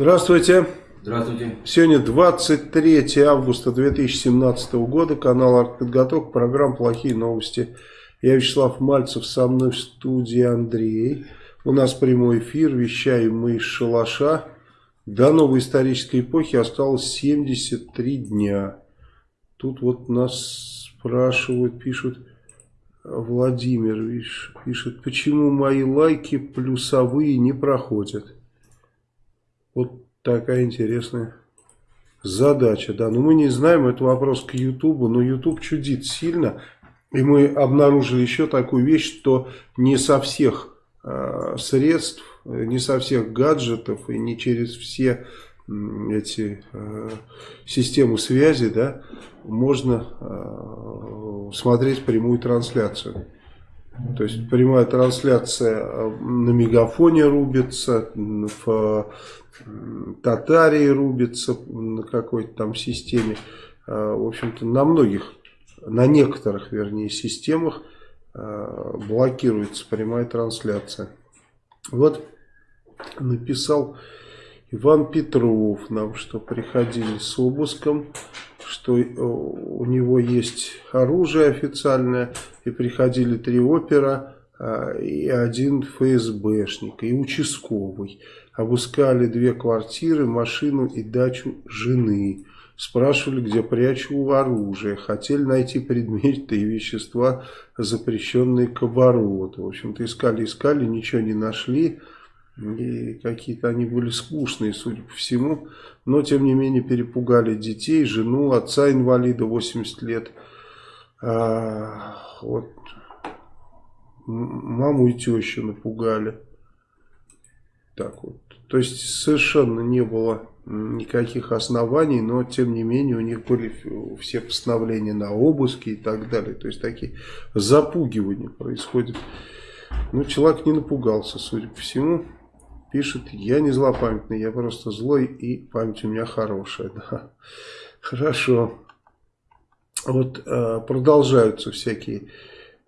Здравствуйте. Здравствуйте. Сегодня 23 августа 2017 года. Канал «Артподготовка». Программа «Плохие новости». Я Вячеслав Мальцев. Со мной в студии Андрей. У нас прямой эфир. Вещаем мы из шалаша. До новой исторической эпохи осталось 73 дня. Тут вот нас спрашивают, пишут... Владимир пишет, почему мои лайки плюсовые не проходят. Вот такая интересная задача. Да, но мы не знаем, это вопрос к Ютубу, но Ютуб чудит сильно. И мы обнаружили еще такую вещь, что не со всех э, средств, не со всех гаджетов и не через все эти э, системы связи, да, можно э, смотреть прямую трансляцию. То есть прямая трансляция э, на мегафоне рубится, в Татарии рубится, на какой-то там системе. Э, в общем-то, на многих, на некоторых, вернее, системах э, блокируется прямая трансляция. Вот написал Иван Петров нам, что приходили с обыском, что э, у него есть оружие официальное, и приходили три опера, а, и один ФСБшник, и участковый. Обыскали две квартиры, машину и дачу жены. Спрашивали, где прячу оружие. Хотели найти предметы и вещества, запрещенные к обороту. В общем-то, искали-искали, ничего не нашли. И какие-то они были скучные, судя по всему. Но, тем не менее, перепугали детей, жену, отца инвалида 80 лет. А, вот. Маму и тещу напугали. Так вот. То есть, совершенно не было никаких оснований, но, тем не менее, у них были все постановления на обыски и так далее. То есть, такие запугивания происходят. Ну, человек не напугался, судя по всему пишет, я не злопамятный, я просто злой и память у меня хорошая. Да. Хорошо. Вот э, продолжаются всякие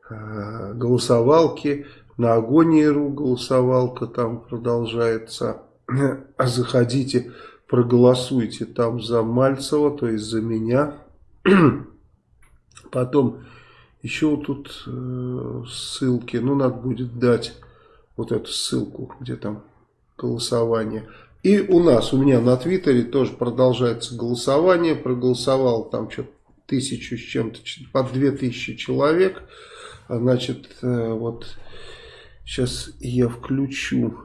э, голосовалки. На Агонии.ру голосовалка там продолжается. А заходите, проголосуйте там за Мальцева, то есть за меня. Потом еще вот тут э, ссылки, ну надо будет дать вот эту ссылку, где там голосование. И у нас, у меня на Твиттере тоже продолжается голосование. Проголосовал там что-то тысячу с чем-то, под две тысячи человек. А, значит, э, вот сейчас я включу,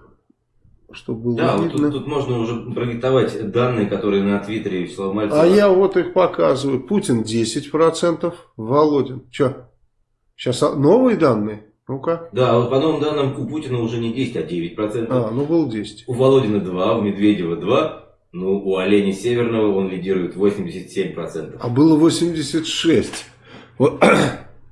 чтобы было да, видно. Вот тут, тут можно уже продиктовать данные, которые на Твиттере Вячеслава Мальцева. А я вот их показываю. Путин 10%, Володин. Что? Сейчас новые данные? Ну-ка. Да, вот по новым данным у Путина уже не 10, а 9%. А, ну был 10. У Володина 2, у Медведева 2, ну у Оленя Северного он лидирует 87%. А было 86. Вот,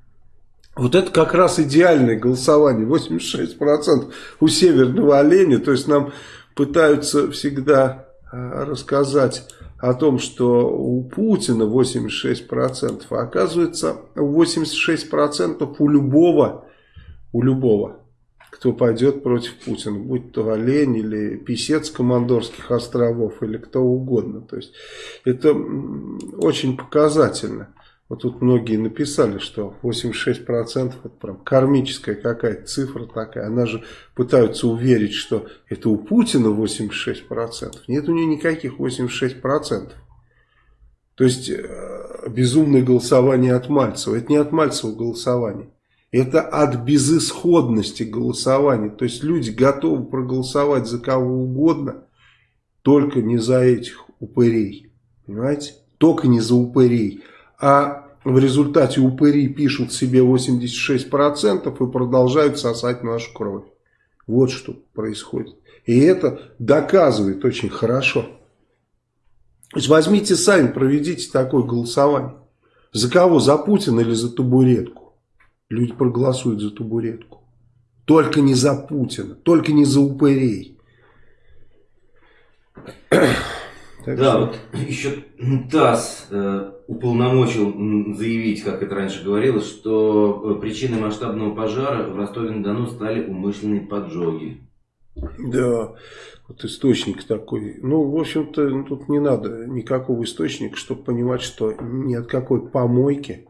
вот это как раз идеальное голосование, 86% у Северного Оленя. То есть нам пытаются всегда а, рассказать о том, что у Путина 86%, а оказывается 86% у любого у любого, кто пойдет против Путина, будь то олень или писец Командорских островов или кто угодно. То есть это очень показательно. Вот тут многие написали, что 86% это прям кармическая какая-то цифра такая. Она же пытаются уверить, что это у Путина 86%. Нет у нее никаких 86%. То есть э, безумное голосование от Мальцева. Это не от Мальцева голосование. Это от безысходности голосования. То есть люди готовы проголосовать за кого угодно, только не за этих упырей. Понимаете? Только не за упырей. А в результате упыри пишут себе 86% и продолжают сосать нашу кровь. Вот что происходит. И это доказывает очень хорошо. То есть возьмите сами, проведите такое голосование. За кого? За Путина или за табуретку? Люди проголосуют за табуретку. Только не за Путина, только не за упырей. Так да, что... вот еще ТАСС э, уполномочил заявить, как это раньше говорилось, что э, причиной масштабного пожара в Ростове-на-Дону стали умышленные поджоги. Да, вот источник такой. Ну, в общем-то, ну, тут не надо никакого источника, чтобы понимать, что ни от какой помойки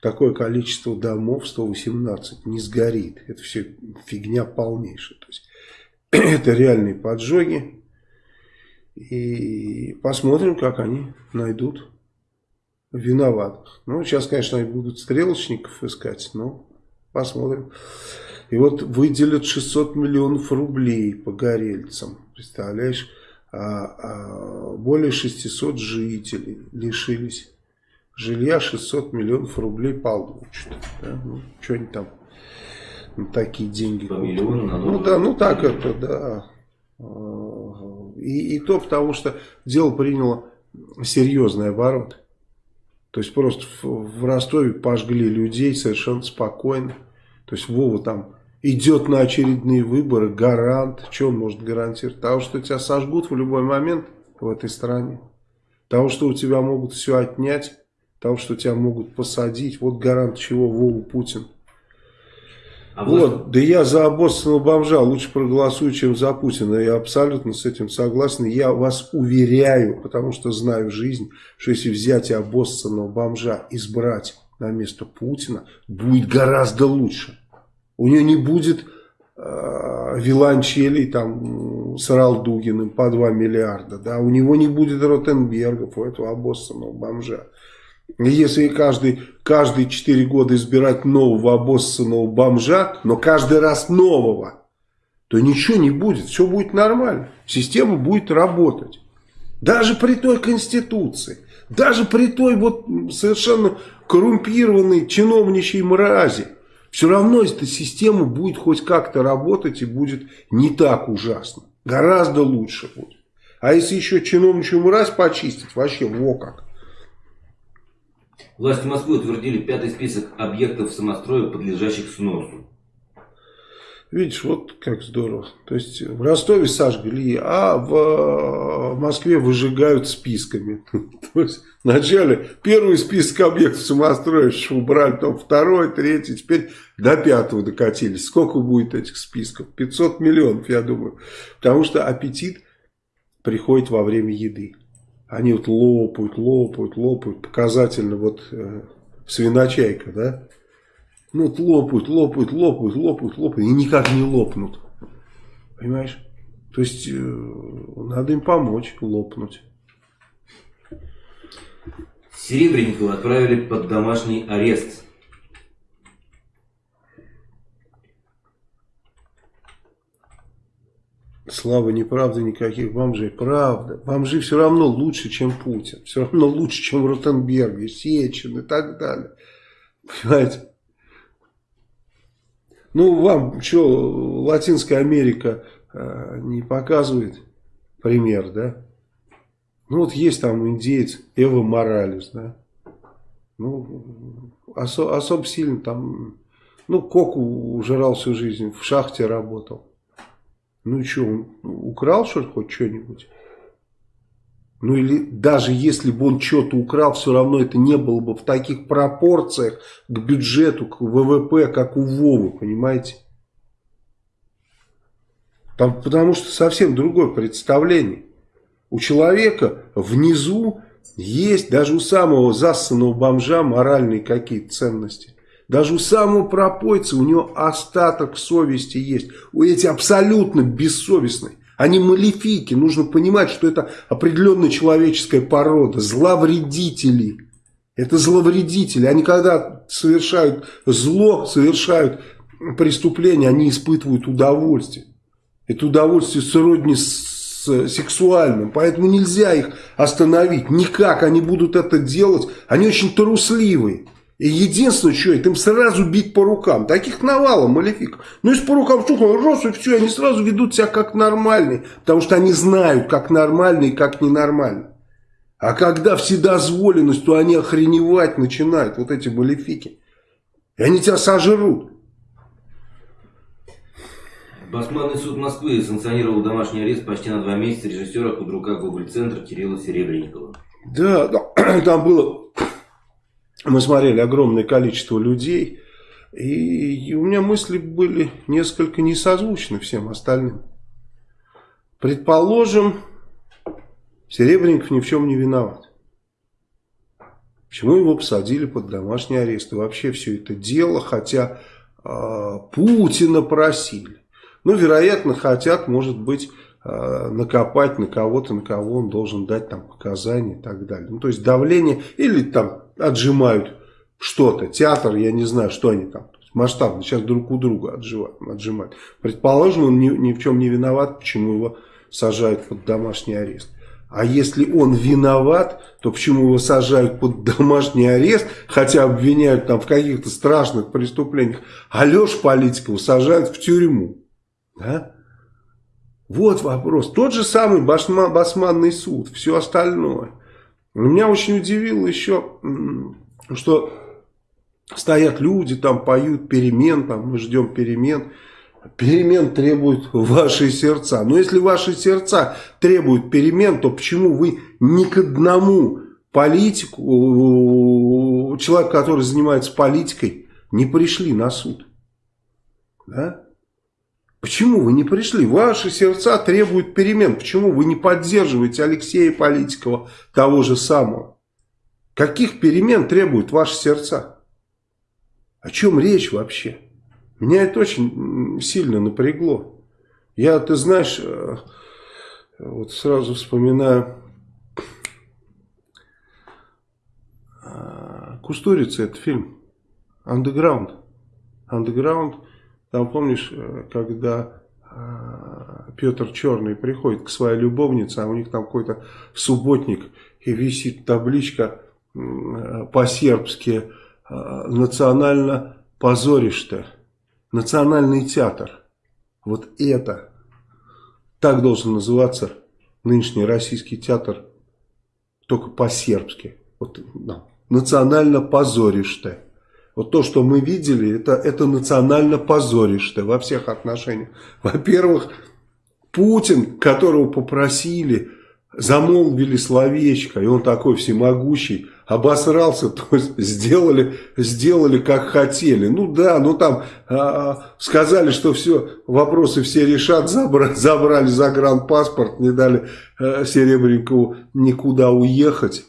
такое количество домов, 118, не сгорит. Это все фигня полнейшая. То есть, это реальные поджоги. И посмотрим, как они найдут виноватых. Ну, сейчас, конечно, они будут стрелочников искать, но посмотрим. И вот выделят 600 миллионов рублей погорельцам. Представляешь? А, а более 600 жителей лишились жилья, 600 миллионов рублей получат. Да? Ну, что они там на такие деньги. По миллиону на Ну да, ну так это, да. И, и то потому, что дело приняло серьезный оборот. То есть просто в, в Ростове пожгли людей совершенно спокойно. То есть Вова там идет на очередные выборы, гарант. Что он может гарантировать? Того, что тебя сожгут в любой момент в этой стране. Того, что у тебя могут все отнять. Того, что тебя могут посадить. Вот гарант чего Вова Путин. А вот, вы... да я за обоссанного бомжа лучше проголосую, чем за Путина. Я абсолютно с этим согласен. Я вас уверяю, потому что знаю жизнь, что если взять обоссанного бомжа, избрать на место Путина, будет гораздо лучше. У нее не будет э, виланчелей там с Ралдугиным по 2 миллиарда. Да? У него не будет Ротенбергов, у этого обоссанного бомжа. Если каждый, каждые 4 года избирать нового обоссанного бомжа, но каждый раз нового, то ничего не будет, все будет нормально. Система будет работать. Даже при той конституции, даже при той вот совершенно коррумпированной чиновничьей мрази, все равно эта система будет хоть как-то работать и будет не так ужасно. Гораздо лучше будет. А если еще чиновничью мразь почистить, вообще во как. Власти Москвы утвердили пятый список объектов самостроя, подлежащих сносу. Видишь, вот как здорово. То есть в Ростове сожгли, а в Москве выжигают списками. То есть вначале первый список объектов самостроя убрали, потом второй, третий, теперь до пятого докатились. Сколько будет этих списков? 500 миллионов, я думаю. Потому что аппетит приходит во время еды. Они вот лопают, лопают, лопают. Показательно вот э, свиночайка, да? Ну вот лопают, лопают, лопают, лопают, лопают. И никак не лопнут. Понимаешь? То есть э, надо им помочь лопнуть. Серебренникова отправили под домашний арест. Слава, неправда никаких бомжей. Правда. Бомжи все равно лучше, чем Путин. Все равно лучше, чем Ротенберг, Сечин и так далее. Понимаете? Ну, вам что, Латинская Америка э, не показывает пример, да? Ну, вот есть там индеец Эва Моралес, да? Ну, осо особо сильно там... Ну, Коку ужирал всю жизнь, в шахте работал. Ну и что, он украл что-то хоть что-нибудь? Ну или даже если бы он что-то украл, все равно это не было бы в таких пропорциях к бюджету, к ВВП, как у Вовы, понимаете? Там, потому что совсем другое представление. У человека внизу есть, даже у самого засанного бомжа, моральные какие-то ценности. Даже у самого пропойца у него остаток совести есть. У эти абсолютно бессовестные. Они малефики. Нужно понимать, что это определенная человеческая порода. Зловредители. Это зловредители. Они когда совершают зло, совершают преступление, они испытывают удовольствие. Это удовольствие сродни с сексуальным. Поэтому нельзя их остановить. Никак они будут это делать. Они очень трусливые. Единственное, что это им сразу бить по рукам. Таких навалом малефиков. Ну, если по рукам стукнул, раз и все, они сразу ведут себя как нормальные. Потому что они знают, как нормально и как ненормально. А когда вседозволенность, то они охреневать начинают, вот эти малефики. И они тебя сожрут. Басманный суд Москвы санкционировал домашний арест почти на два месяца режиссера худрука Гоголь-центра Кирилла Серебренникова. Да, там было мы смотрели огромное количество людей, и у меня мысли были несколько несозвучны всем остальным. Предположим, Серебренников ни в чем не виноват. Почему его посадили под домашний арест? И вообще все это дело, хотя э, Путина просили. Ну, вероятно, хотят, может быть, э, накопать на кого-то, на кого он должен дать там показания и так далее. Ну, то есть давление или там отжимают что-то, театр, я не знаю, что они там масштабно сейчас друг у друга отжимают. отжимают. Предположим, он ни, ни в чем не виноват, почему его сажают под домашний арест. А если он виноват, то почему его сажают под домашний арест, хотя обвиняют там в каких-то страшных преступлениях, а Лешу Политикова сажают в тюрьму? Да? Вот вопрос. Тот же самый басма, басманный суд, все остальное. Меня очень удивило еще, что стоят люди, там поют перемен, там мы ждем перемен. Перемен требуют ваши сердца. Но если ваши сердца требуют перемен, то почему вы ни к одному политику, человек, который занимается политикой, не пришли на суд? Да? Почему вы не пришли? Ваши сердца требуют перемен. Почему вы не поддерживаете Алексея Политикова, того же самого? Каких перемен требуют ваши сердца? О чем речь вообще? Меня это очень сильно напрягло. Я, ты знаешь, э, вот сразу вспоминаю э, Кустурица, это фильм Underground. Underground, там помнишь, э, когда Петр Черный приходит к своей любовнице, а у них там какой-то субботник, и висит табличка по-сербски «Национально позоришь-то». Национальный театр. Вот это. Так должен называться нынешний российский театр. Только по-сербски. Вот, да. Национально позоришь ты. Вот то, что мы видели, это, это национально позоришь ты во всех отношениях. Во-первых, Путин, которого попросили, замолвили словечко, и он такой всемогущий, обосрался, то есть сделали, сделали как хотели. Ну да, ну там а, сказали, что все, вопросы все решат, забрали, забрали загранпаспорт, не дали а, Серебренникову никуда уехать.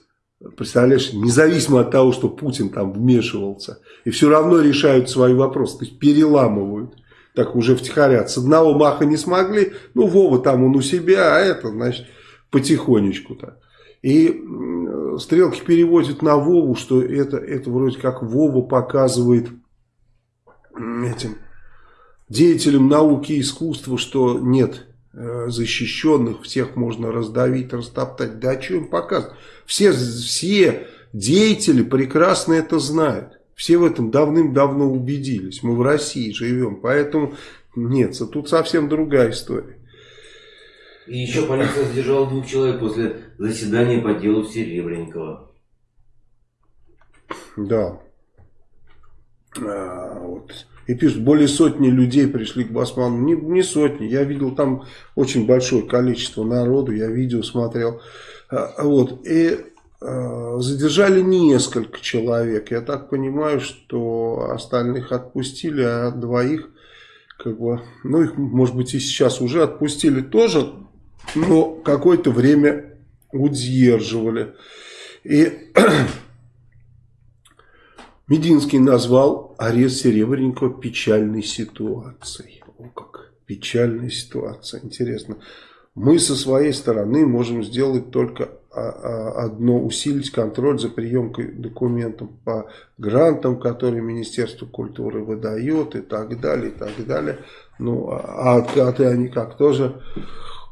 Представляешь, независимо от того, что Путин там вмешивался. И все равно решают свои вопросы, то есть переламывают. Так уже втихарят. С одного маха не смогли, ну Вова там он у себя, а это, значит, потихонечку так. И стрелки переводят на Вову, что это, это вроде как Вова показывает этим деятелям науки и искусства, что нет защищенных, всех можно раздавить, растоптать. Да что им показывать? Все, все деятели прекрасно это знают. Все в этом давным-давно убедились. Мы в России живем, поэтому нет, тут совсем другая история. И еще полиция задержала двух человек после заседания по делу Серебренникова. Да. А, вот. И пишут, более сотни людей пришли к Басману. Не, не сотни, я видел там очень большое количество народу, я видео смотрел. А, вот. И а, задержали несколько человек. Я так понимаю, что остальных отпустили, а двоих, как бы, ну их, может быть, и сейчас уже отпустили тоже но какое-то время удерживали. И Мединский назвал арест Серебренникова печальной ситуацией. О, как печальная ситуация. Интересно. Мы со своей стороны можем сделать только а, а, одно, усилить контроль за приемкой документов по грантам, которые Министерство культуры выдает и так далее, и так далее. Ну, а откаты они как тоже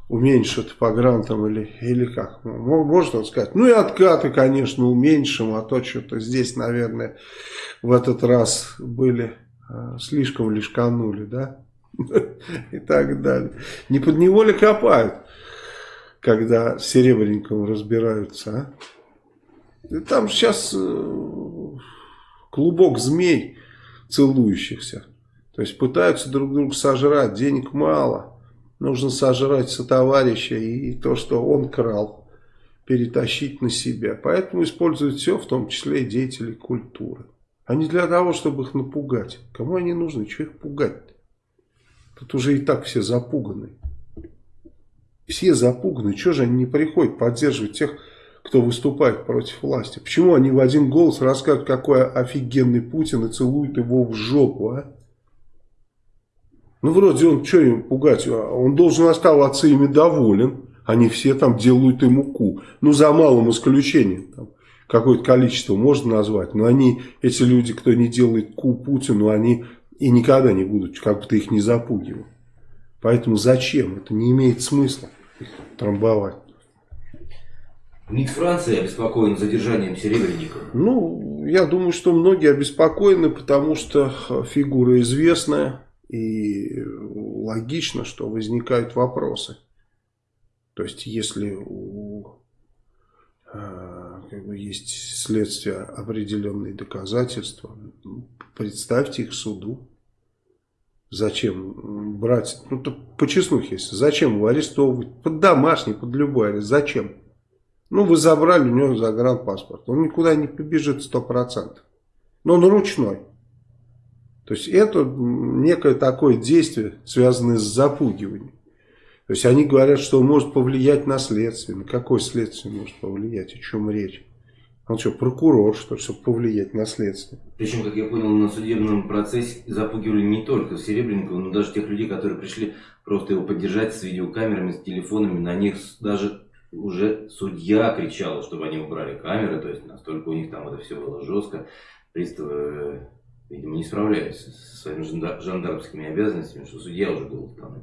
уменьшат по грантам или, или как? Может он сказать, ну и откаты, конечно, уменьшим, а то что-то здесь, наверное, в этот раз были э, слишком лишканули, да? И так далее. Не под него ли копают, когда с Серебренниковым разбираются, а? Там сейчас э, клубок змей целующихся. То есть пытаются друг друга сожрать, денег мало. Нужно сожрать сотоварища и то, что он крал, перетащить на себя. Поэтому используют все, в том числе и деятелей культуры. А не для того, чтобы их напугать. Кому они нужны? Чего их пугать -то? Тут уже и так все запуганы. Все запуганы. Чего же они не приходят поддерживать тех, кто выступает против власти? Почему они в один голос рассказывают, какой офигенный Путин и целуют его в жопу, а? Ну, вроде он, что им пугать, он должен оставаться ими доволен. Они все там делают ему ку. Ну, за малым исключением. Там, какое-то количество можно назвать. Но они, эти люди, кто не делает ку Путину, они и никогда не будут, как бы ты их не запугивал. Поэтому зачем? Это не имеет смысла их трамбовать. МИД Франции обеспокоен задержанием Серебренникова? Ну, я думаю, что многие обеспокоены, потому что фигура известная. И логично, что возникают вопросы. То есть, если у, э, как бы есть следствие определенные доказательства, представьте их суду. Зачем брать, ну то по честнухе, зачем его арестовывать, под домашний, под любой арест, зачем? Ну вы забрали у него загранпаспорт, он никуда не побежит сто процентов, но он ручной. То есть это некое такое действие, связанное с запугиванием. То есть они говорят, что может повлиять на следствие. На какое следствие может повлиять? О чем речь? Он что, прокурор, что ли, чтобы повлиять на следствие? Причем, как я понял, на судебном процессе запугивали не только Серебренникова, но даже тех людей, которые пришли просто его поддержать с видеокамерами, с телефонами. На них даже уже судья кричала, чтобы они убрали камеры. То есть настолько у них там это все было жестко. Приставы видимо, не справляются со своими жандармскими обязанностями, что судья уже был там.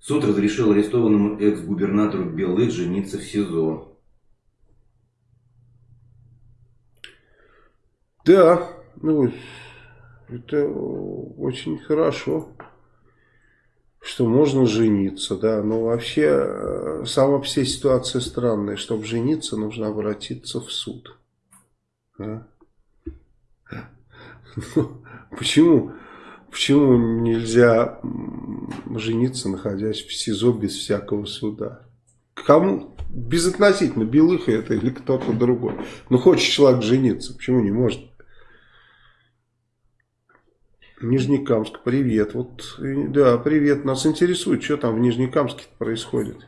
Суд разрешил арестованному экс-губернатору Белых жениться в СИЗО. Да, ну, это очень хорошо, что можно жениться, да, но вообще э, сама вся ситуация странная. Чтобы жениться, нужно обратиться в суд. Да? Почему? Почему нельзя жениться, находясь в СИЗО без всякого суда? Кому? Безотносительно, Белыха это или кто-то другой. Ну, хочет человек жениться, почему не может? Нижнекамск, привет. Вот, да, привет. Нас интересует, что там в Нижнекамске происходит.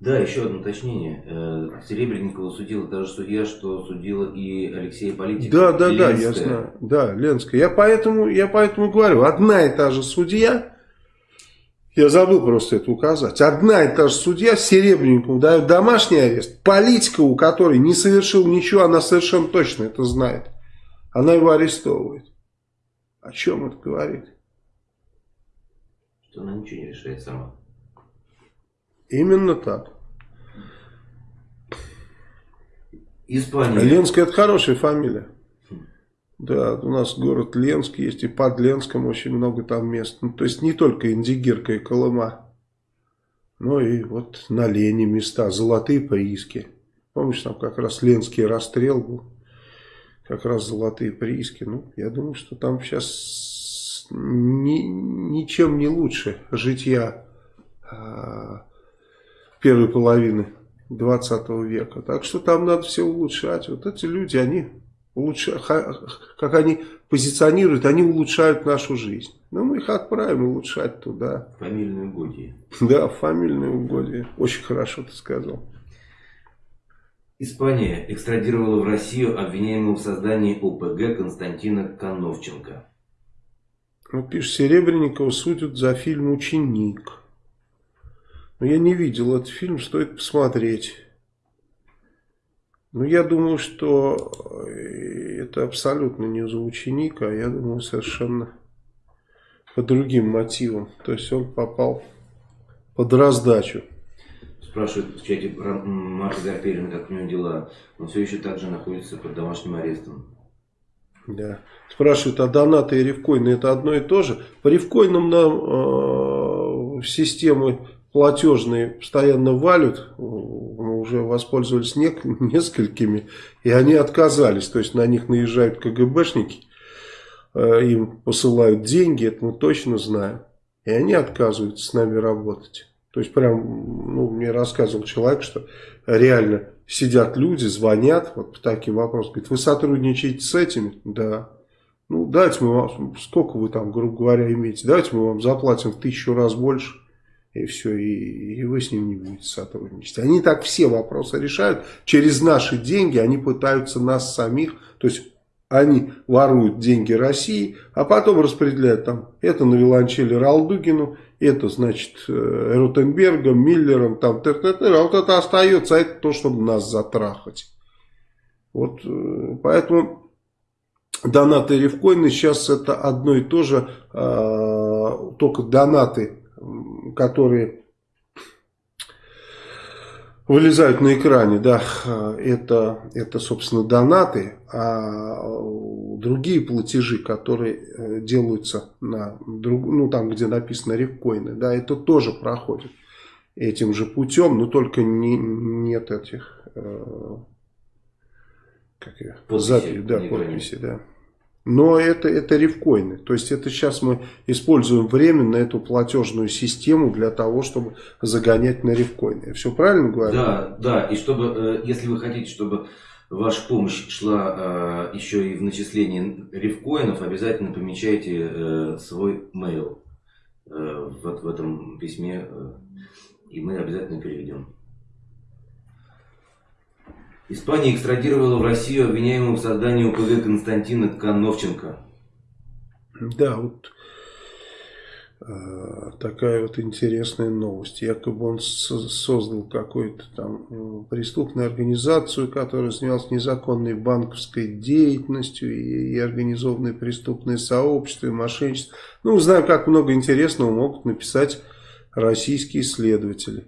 Да, еще одно уточнение. Э, Серебренникова судила даже судья, что судила и Алексея Политика. Да, да, да, я знаю. Да, Ленская. Я поэтому, я поэтому говорю, одна и та же судья, я забыл просто это указать, одна и та же судья Серебренникову дает домашний арест, политика, у которой не совершил ничего, она совершенно точно это знает. Она его арестовывает. О чем это говорит? Что она ничего не решает сама. Именно так. Испания. Ленская это хорошая фамилия. Да, у нас город Ленск есть, и под Ленском очень много там мест. Ну, то есть не только Индигирка и Колыма, но и вот на Лене места, золотые прииски. Помнишь, там как раз Ленский расстрел был, как раз золотые прииски. Ну, я думаю, что там сейчас ни, ничем не лучше житья а, первой половины 20 века. Так что там надо все улучшать. Вот эти люди, они улучшают, как они позиционируют, они улучшают нашу жизнь. Но мы их отправим улучшать туда. Фамильные угодья. Да, фамильные угодья. Очень хорошо ты сказал. Испания экстрадировала в Россию обвиняемого в создании ОПГ Константина Коновченко. Ну, пишет, Серебренникова судят за фильм «Ученик». Но я не видел этот фильм, стоит посмотреть. Но я думаю, что э, это абсолютно не за ученика, а я думаю совершенно по другим мотивам. То есть он попал под раздачу. Спрашивает в чате Марка Гарперина, как у него дела. Он все еще также находится под домашним арестом. Да. Спрашивают, а донаты и ревкоины это одно и то же? По ревкоинам нам э, системы платежные постоянно валют, мы уже воспользовались не, несколькими, и они отказались, то есть на них наезжают КГБшники, э, им посылают деньги, это мы точно знаем, и они отказываются с нами работать. То есть прям, ну, мне рассказывал человек, что реально сидят люди, звонят, вот по таким вопросам, говорит, вы сотрудничаете с этими? Да. Ну, давайте мы вам, сколько вы там, грубо говоря, имеете, давайте мы вам заплатим в тысячу раз больше, и все, и, и вы с ним не будете сотрудничать. Они так все вопросы решают, через наши деньги они пытаются нас самих, то есть они воруют деньги России, а потом распределяют там, это на виолончели Ралдугину, это, значит, э, Ротенбергом, Миллером, там, тыр -тыр -тыр, а вот это остается, а это то, чтобы нас затрахать. Вот, э, поэтому донаты рифкоины сейчас это одно и то же, э, только донаты, которые вылезают на экране, да, это, это, собственно, донаты, а другие платежи, которые э, делаются на, друг, ну, там, где написано рифкоины, да, это тоже проходит этим же путем, но только не, нет этих, э, как я, подписи, запись, да, подписи, да. Но это, это рифкоины. То есть это сейчас мы используем временно эту платежную систему для того, чтобы загонять на рифкоины. Я все правильно говорю? Да, да. И чтобы, э, если вы хотите, чтобы ваша помощь шла э, еще и в начислении рифкоинов, обязательно помечайте э, свой mail вот в этом письме, и мы обязательно переведем. Испания экстрадировала в Россию обвиняемого в создании УПГ Константина Коновченко. Да, вот э, такая вот интересная новость. Якобы он создал какую-то там э, преступную организацию, которая занималась незаконной банковской деятельностью и, и организованное преступное сообщество, и мошенничество. Ну, знаем, как много интересного могут написать российские следователи.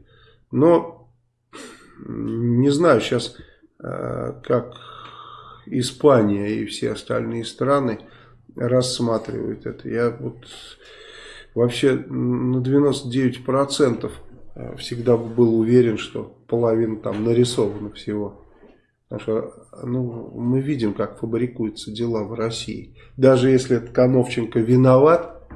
Но, не знаю, сейчас как Испания и все остальные страны рассматривают это. Я вот вообще на 99% э, всегда был уверен, что половина там нарисована всего. Потому что ну, мы видим, как фабрикуются дела в России. Даже если этот Коновченко виноват,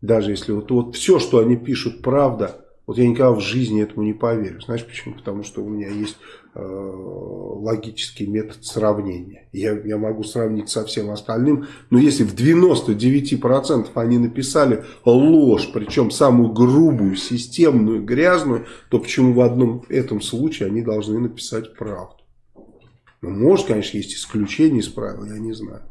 даже если вот, вот все, что они пишут, правда, вот я никогда в жизни этому не поверю. Знаешь почему? Потому что у меня есть э, логический метод сравнения. Я, я могу сравнить со всем остальным. Но если в 99% они написали ложь, причем самую грубую, системную, грязную, то почему в одном этом случае они должны написать правду? Ну, может, конечно, есть исключения из правил, я не знаю.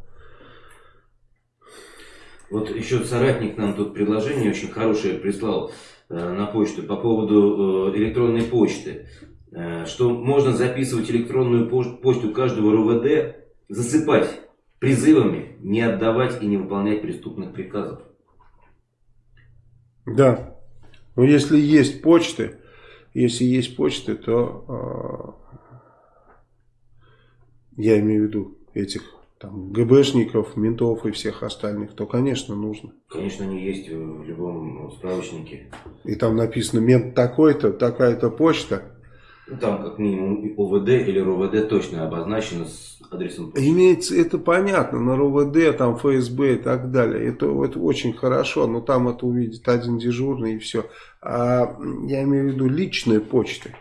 Вот еще соратник нам тут предложение очень хорошее прислал. Э, на почту по поводу э, электронной почты, э, что можно записывать электронную почту каждого РОВД, засыпать призывами не отдавать и не выполнять преступных приказов. Да. Но если есть почты, если есть почты, то э, я имею в виду этих там, ГБшников, ментов и всех остальных, то, конечно, нужно. Конечно, они есть в любом справочнике. И там написано мент такой-то, такая-то почта. Ну, там как минимум ОВД или РОВД точно обозначено с адресом почты. Имеется, это понятно, на РОВД, там ФСБ и так далее. Это, это очень хорошо, но там это увидит один дежурный и все. А я имею в виду личные почты.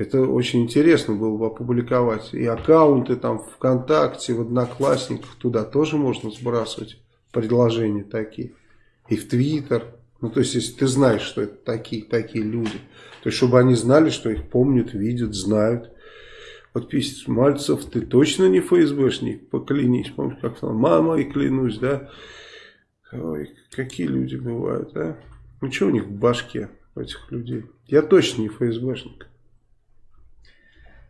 Это очень интересно было бы опубликовать. И аккаунты там ВКонтакте, в Одноклассниках, туда тоже можно сбрасывать предложения такие. И в Твиттер. Ну, то есть, если ты знаешь, что это такие, такие люди. То есть, чтобы они знали, что их помнят, видят, знают. Вот пишет, Мальцев, ты точно не ФСБшник? Поклянись. Помнишь, как там, мама и клянусь, да? Ой, какие люди бывают, а? Ну, что у них в башке, у этих людей? Я точно не ФСБшник.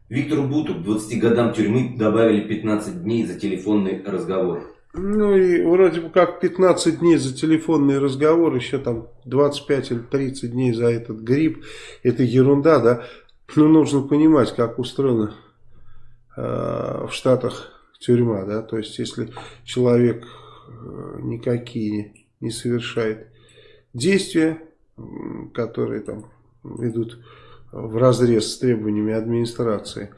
Виктору Буту к 20 годам тюрьмы добавили 15 дней за телефонный разговор. Ну и вроде бы как 15 дней за телефонный разговор, еще там 25 или 30 дней за этот грипп. Это ерунда, да? Но нужно понимать, как устроена э, в Штатах тюрьма, да? То есть, если человек э, никакие не совершает действия, которые там идут в разрез с требованиями администрации,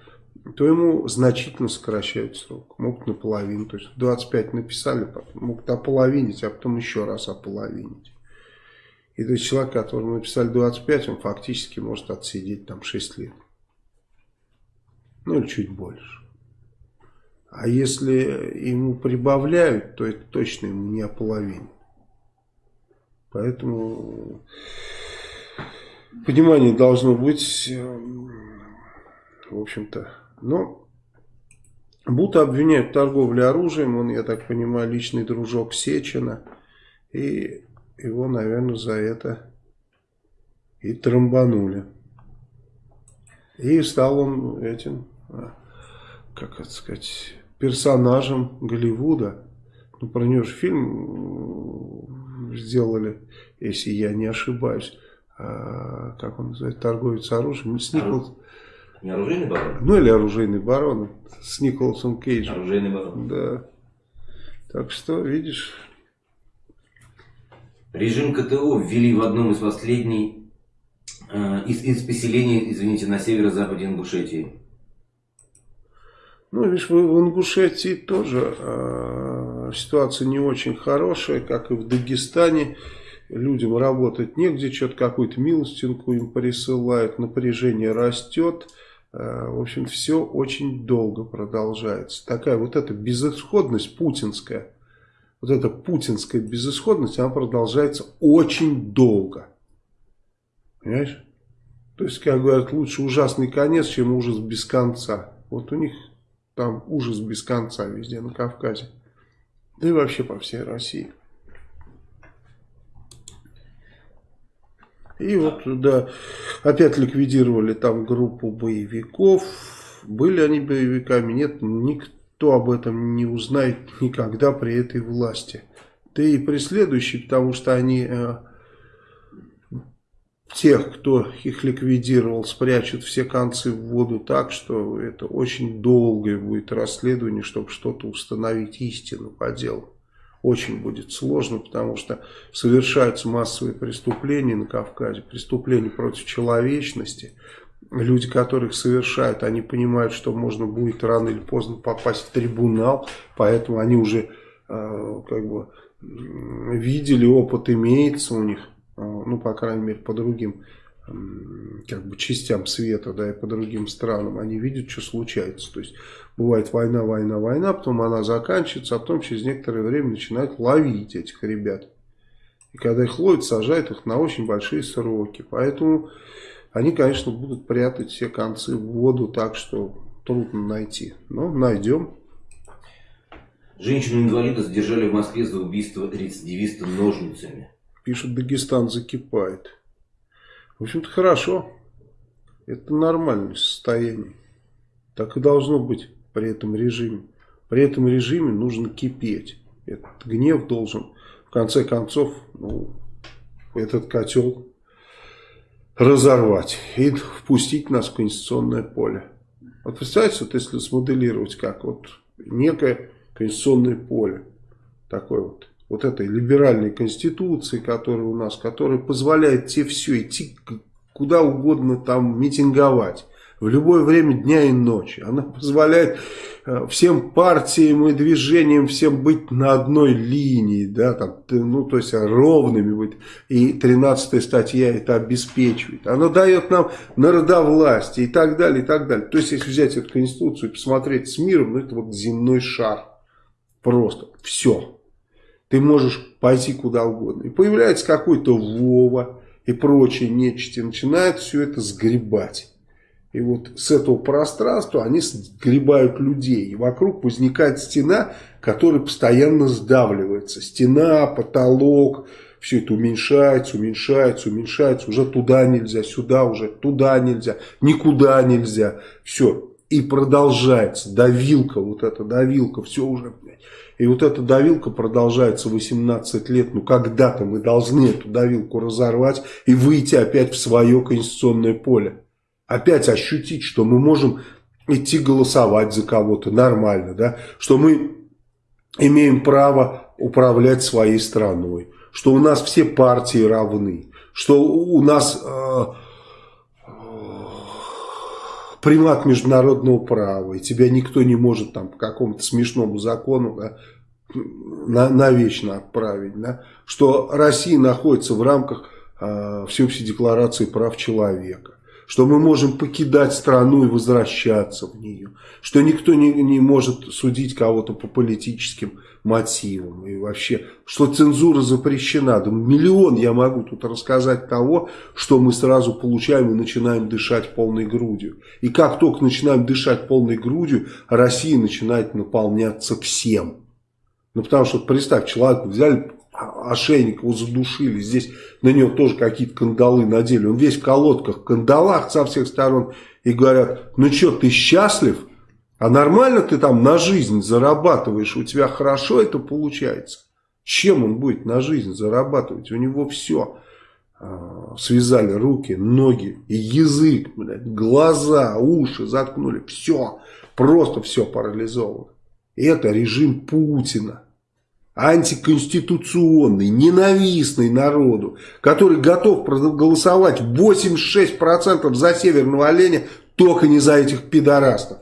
то ему значительно сокращают срок. Могут наполовину. То есть 25 написали, потом могут ополовинить, а потом еще раз ополовинить. И то есть человек, которому написали 25, он фактически может отсидеть там 6 лет. Ну или чуть больше. А если ему прибавляют, то это точно ему не о половине. Поэтому понимание должно быть, эм, в общем-то, но Бута обвиняют в торговле оружием, он, я так понимаю, личный дружок Сечина, и его, наверное, за это и трамбанули. И стал он этим, а, как это сказать, персонажем Голливуда. Ну, про него же фильм сделали, если я не ошибаюсь. А, как он называется, торговец оружием. С Николас... Не оружейный барон? Ну, или оружейный барон. С Николасом Кейджем. Оружейный барон. Да. Так что, видишь... Режим КТО ввели в одном из последних Э, из, из поселений, извините, на северо-западе Ингушетии. Ну, видишь, в, Ингушетии тоже э, ситуация не очень хорошая, как и в Дагестане. Людям работать негде, что-то какую-то милостинку им присылают, напряжение растет. Э, в общем, все очень долго продолжается. Такая вот эта безысходность путинская, вот эта путинская безысходность, она продолжается очень долго. Понимаешь? То есть, как говорят, лучше ужасный конец, чем ужас без конца. Вот у них там ужас без конца везде на Кавказе. Да и вообще по всей России. И вот, да, опять ликвидировали там группу боевиков. Были они боевиками? Нет, никто об этом не узнает никогда при этой власти. Да и при следующей, потому что они э, тех, кто их ликвидировал, спрячут все концы в воду так, что это очень долгое будет расследование, чтобы что-то установить истину по делу. Очень будет сложно, потому что совершаются массовые преступления на Кавказе, преступления против человечности. Люди, которых совершают, они понимают, что можно будет рано или поздно попасть в трибунал, поэтому они уже э, как бы видели, опыт имеется у них а, ну, по крайней мере, по другим как бы частям света, да, и по другим странам, они видят, что случается. То есть, бывает война, война, война, потом она заканчивается, а потом через некоторое время начинают ловить этих ребят. И когда их ловят, сажают их на очень большие сроки. Поэтому они, конечно, будут прятать все концы в воду так, что трудно найти. Но найдем. Женщину-инвалида задержали в Москве за убийство рецидивиста ножницами. Пишет, Дагестан закипает. В общем-то, хорошо. Это нормальное состояние. Так и должно быть при этом режиме. При этом режиме нужно кипеть. Этот гнев должен, в конце концов, ну, этот котел разорвать и впустить нас в конституционное поле. Вот представьте, вот если смоделировать как вот некое конституционное поле, такое вот вот этой либеральной конституции, которая у нас, которая позволяет тебе все идти куда угодно там митинговать. В любое время дня и ночи. Она позволяет э, всем партиям и движениям всем быть на одной линии, да, там, ну, то есть ровными быть. И 13 статья это обеспечивает. Она дает нам народовластие и так далее, и так далее. То есть, если взять эту конституцию и посмотреть с миром, ну, это вот земной шар. Просто все. Ты можешь пойти куда угодно. И появляется какой-то Вова и прочие нечисти. Начинают все это сгребать. И вот с этого пространства они сгребают людей. И вокруг возникает стена, которая постоянно сдавливается. Стена, потолок, все это уменьшается, уменьшается, уменьшается. Уже туда нельзя, сюда уже, туда нельзя, никуда нельзя. Все. И продолжается давилка, вот эта давилка, все уже и вот эта давилка продолжается 18 лет. Ну, когда-то мы должны эту давилку разорвать и выйти опять в свое конституционное поле. Опять ощутить, что мы можем идти голосовать за кого-то нормально, да, что мы имеем право управлять своей страной, что у нас все партии равны, что у нас э, примат международного права, и тебя никто не может там по какому-то смешному закону да, на, навечно отправить, да, что Россия находится в рамках э, Всеобщей декларации прав человека, что мы можем покидать страну и возвращаться в нее, что никто не, не может судить кого-то по политическим мотивам и вообще, что цензура запрещена. Да миллион я могу тут рассказать того, что мы сразу получаем и начинаем дышать полной грудью. И как только начинаем дышать полной грудью, Россия начинает наполняться всем. Ну потому что, представь, человек взяли, ошейник его задушили, здесь на него тоже какие-то кандалы надели. Он весь в колодках, кандалах со всех сторон. И говорят, ну что, ты счастлив? А нормально ты там на жизнь зарабатываешь, у тебя хорошо это получается. Чем он будет на жизнь зарабатывать? У него все. А, связали руки, ноги, язык, блядь, глаза, уши заткнули. Все, просто все парализовано. Это режим Путина антиконституционный, ненавистный народу, который готов проголосовать 86% за северного оленя, только не за этих пидорастов.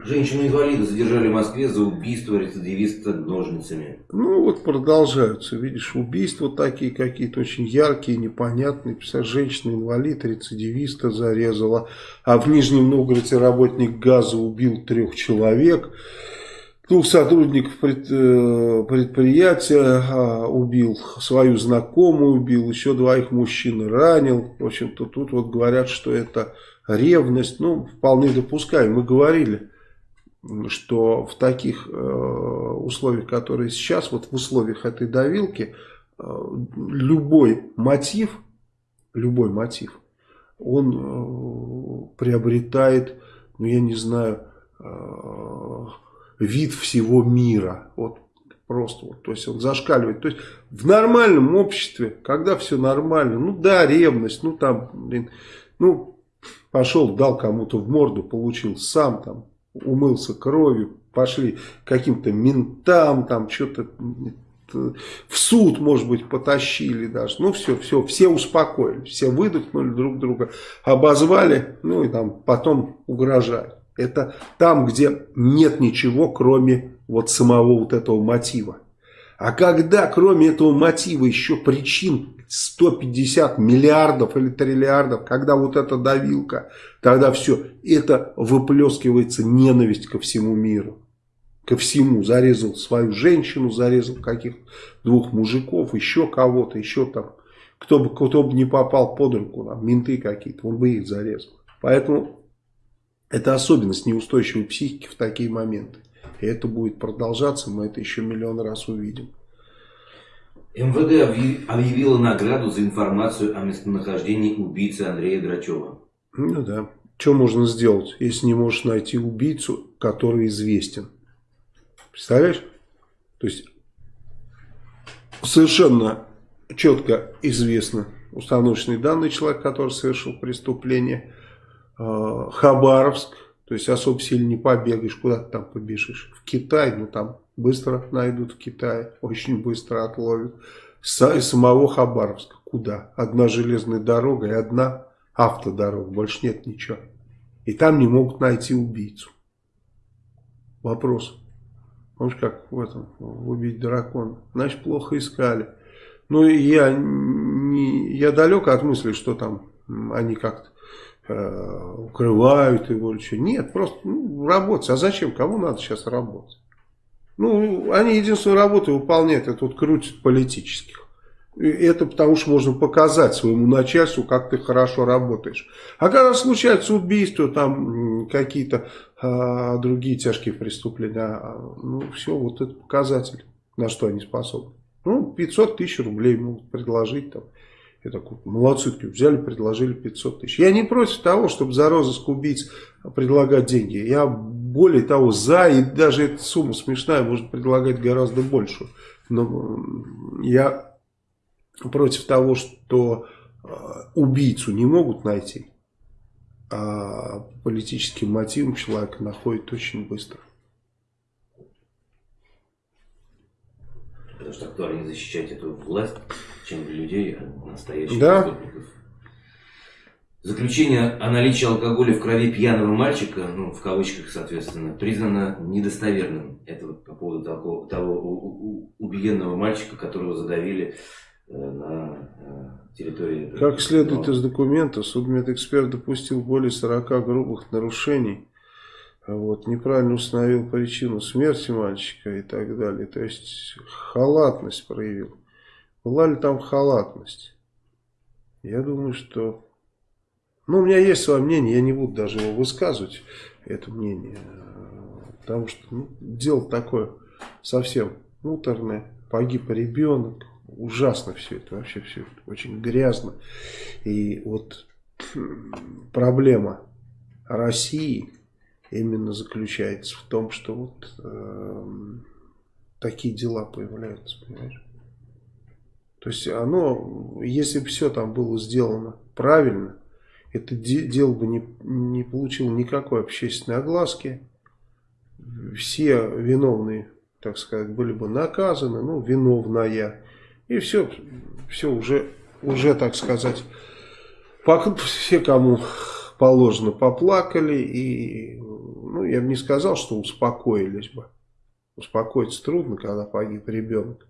Женщину-инвалида задержали в Москве за убийство рецидивиста ножницами. Ну вот продолжаются, видишь, убийства такие какие-то очень яркие, непонятные. Представляешь, женщина-инвалид рецидивиста зарезала, а в Нижнем Новгороде работник газа убил трех человек. Двух сотрудников пред, э, предприятия а, убил, свою знакомую убил, еще двоих мужчин ранил. В общем-то, тут вот говорят, что это ревность. Ну, вполне допускаем. Мы говорили что в таких э, условиях, которые сейчас, вот в условиях этой давилки, э, любой мотив, любой мотив, он э, приобретает, ну я не знаю, вид всего мира. Вот просто вот, то есть он зашкаливает. То есть в нормальном обществе, когда все нормально, ну да, ревность, ну там, блин, ну пошел, дал кому-то в морду, получил сам там, умылся кровью, пошли каким-то ментам, там что-то в суд, может быть, потащили даже. Ну, все, все, все успокоились, все выдохнули друг друга, обозвали, ну, и там потом угрожают. Это там, где нет ничего, кроме вот самого вот этого мотива. А когда, кроме этого мотива, еще причин 150 миллиардов или триллиардов, когда вот эта давилка, тогда все, это выплескивается ненависть ко всему миру. Ко всему. Зарезал свою женщину, зарезал каких-то двух мужиков, еще кого-то, еще там. Кто бы, кто бы не попал под руку, там, менты какие-то, он бы их зарезал. Поэтому это особенность неустойчивой психики в такие моменты. И это будет продолжаться, мы это еще миллион раз увидим. МВД объявила награду за информацию о местонахождении убийцы Андрея Грачева. Ну да. Что можно сделать, если не можешь найти убийцу, который известен? Представляешь? То есть совершенно четко известно установочные данные человека, который совершил преступление. А, Хабаровск, то есть особо сильно не побегаешь, куда ты там побежишь. В Китай, ну там быстро найдут в Китае, очень быстро отловят. Из самого Хабаровска. Куда? Одна железная дорога и одна автодорога. Больше нет ничего. И там не могут найти убийцу. Вопрос. Помнишь, как в этом, «Убить дракона»? Значит, плохо искали. Ну, я, не, я далек от мысли, что там они как-то э, укрывают его или что. Нет, просто ну, работать. А зачем? Кому надо сейчас работать? Ну, они единственную работу выполняют, это вот крутят политических. И это потому что можно показать своему начальству, как ты хорошо работаешь. А когда случаются убийства, там какие-то а, другие тяжкие преступления, а, ну все, вот это показатель, на что они способны. Ну, 500 тысяч рублей могут предложить там. Я такой, молодцы, взяли, предложили 500 тысяч. Я не против того, чтобы за розыск убийц предлагать деньги. Я более того, за, и даже эта сумма смешная, может предлагать гораздо большую. Но я против того, что э, убийцу не могут найти, а политическим мотивом человека находят очень быстро. Потому что актуальнее защищать эту власть, чем людей, а настоящих да. преступников. Заключение о наличии алкоголя в крови пьяного мальчика, ну, в кавычках, соответственно, признано недостоверным. Это вот по поводу того, того убиенного мальчика, которого задавили на территории... Как следует из документа, судмедэксперт допустил более 40 грубых нарушений. Вот, неправильно установил причину смерти мальчика и так далее. То есть халатность проявил. Была ли там халатность? Я думаю, что... Ну, у меня есть свое мнение, я не буду даже его высказывать, это мнение. Потому что ну, дело такое совсем муторное. Погиб ребенок, ужасно все это, вообще все это очень грязно. И вот проблема России именно заключается в том, что вот э, такие дела появляются, понимаешь? То есть оно, если бы все там было сделано правильно, это дело бы не, не получило никакой общественной огласки. Все виновные, так сказать, были бы наказаны, ну, виновная. И все, все уже, уже так сказать, все, кому положено, поплакали. И, ну, я бы не сказал, что успокоились бы. Успокоиться трудно, когда погиб ребенок.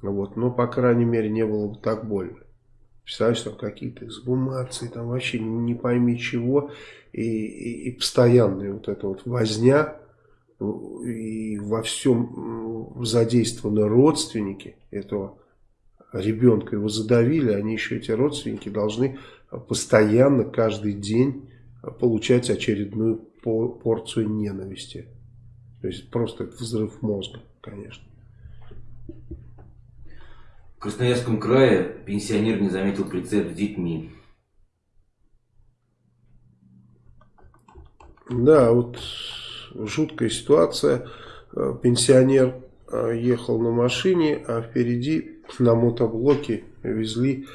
Вот, но, по крайней мере, не было бы так больно. Представляешь, там какие-то эксгумации, там вообще не пойми чего. И, и, и постоянная вот эта вот возня. И во всем задействованы родственники этого ребенка. Его задавили, они еще, эти родственники, должны постоянно, каждый день получать очередную порцию ненависти. То есть просто взрыв мозга, конечно. В Красноярском крае пенсионер не заметил прицеп с детьми. Да, вот жуткая ситуация. Э, пенсионер э, ехал на машине, а впереди на мотоблоке везли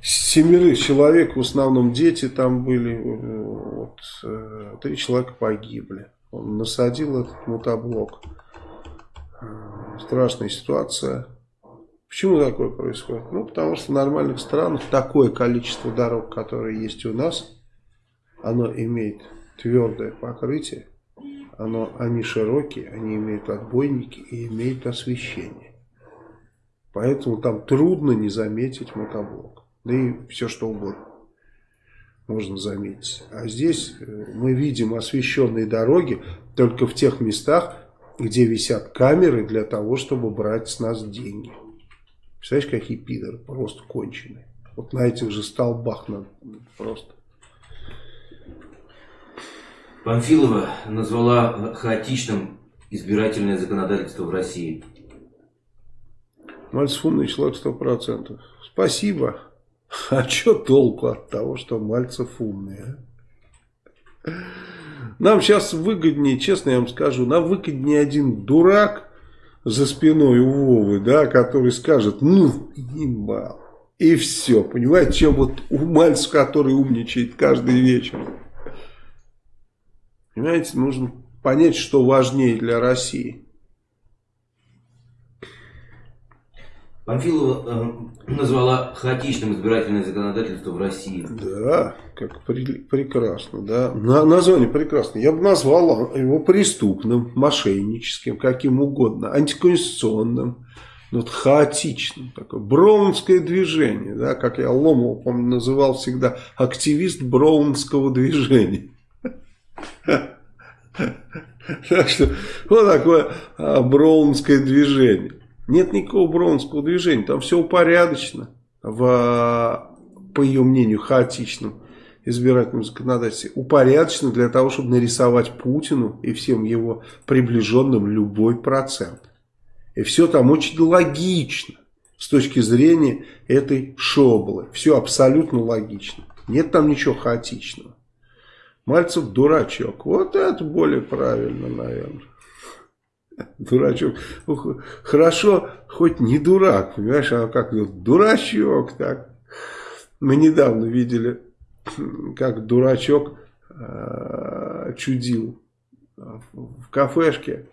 семерых человек, в основном дети там были, э, вот, три человека погибли. Он насадил этот мотоблок. Страшная ситуация. Почему такое происходит? Ну, потому что в нормальных странах такое количество дорог, которые есть у нас, оно имеет твердое покрытие, оно, они широкие, они имеют отбойники и имеют освещение. Поэтому там трудно не заметить мотоблок. Да и все что угодно можно заметить. А здесь э, мы видим освещенные дороги только в тех местах, где висят камеры для того, чтобы брать с нас деньги. Представляешь, какие пидоры, просто конченые. Вот на этих же столбах надо просто. Памфилова назвала хаотичным избирательное законодательство в России. Мальцев умный человек сто процентов. Спасибо. А что толку от того, что Мальцев умный, а? Нам сейчас выгоднее, честно я вам скажу, нам выгоднее один дурак, за спиной у Вовы, да, который скажет, ну, ебал. И все, понимаете, чем вот у мальца, который умничает каждый вечер. Понимаете, нужно понять, что важнее для России. Памфилова э, назвала хаотичным избирательное законодательство в России. Да, как при, прекрасно, да. На, название прекрасно. Я бы назвал его преступным, мошенническим, каким угодно, антиконституционным. Ну, вот хаотичным, такое броунское движение, да, как я Ломова, помню, называл всегда активист броунского движения. Так что вот такое а, броунское движение. Нет никакого броунского движения, там все упорядочено в, по ее мнению, хаотичном избирательном законодательстве. Упорядочено для того, чтобы нарисовать Путину и всем его приближенным любой процент. И все там очень логично с точки зрения этой шоблы. Все абсолютно логично. Нет там ничего хаотичного. Мальцев дурачок. Вот это более правильно, наверное. Дурачок. Хорошо, хоть не дурак, понимаешь, а как дурачок, так. Мы недавно видели, как дурачок э, чудил в кафешке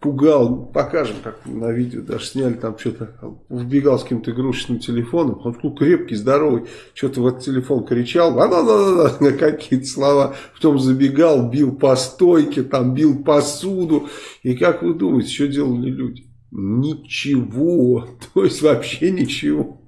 пугал, покажем, как на видео даже сняли, там что-то, вбегал с каким-то игрушечным телефоном, он такой крепкий, здоровый, что-то в этот телефон кричал, а -да -да -да, какие-то слова, потом забегал, бил по стойке, там бил посуду, и как вы думаете, что делали люди? Ничего, то есть вообще ничего.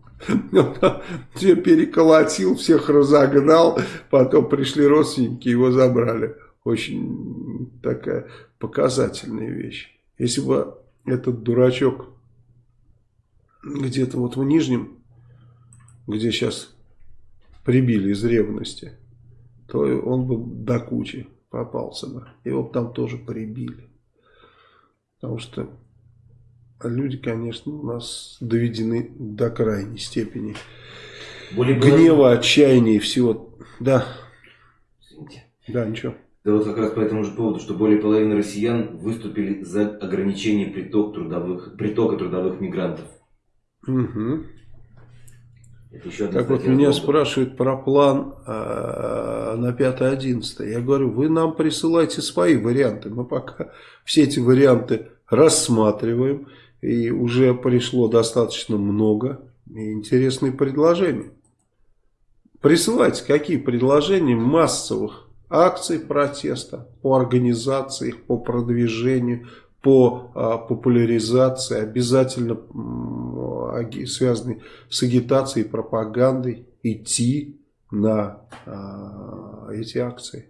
Все переколотил, всех разогнал, потом пришли родственники, его забрали. Очень такая показательная вещь. Если бы этот дурачок где-то вот в Нижнем, где сейчас прибили из ревности, то он бы до кучи попался бы. Его бы там тоже прибили. Потому что люди, конечно, у нас доведены до крайней степени Более гнева, отчаяния и всего. Да. Извините. Да, ничего. Да вот как раз по этому же поводу, что более половины россиян выступили за ограничение приток трудовых, притока трудовых мигрантов. Угу. так вот меня года. спрашивают про план э, на 5-11. Я говорю, вы нам присылайте свои варианты. Мы пока все эти варианты рассматриваем. И уже пришло достаточно много интересных предложений. Присылайте какие предложения массовых акций протеста по организации по продвижению, по а, популяризации, обязательно связанные с агитацией и пропагандой, идти на а, эти акции.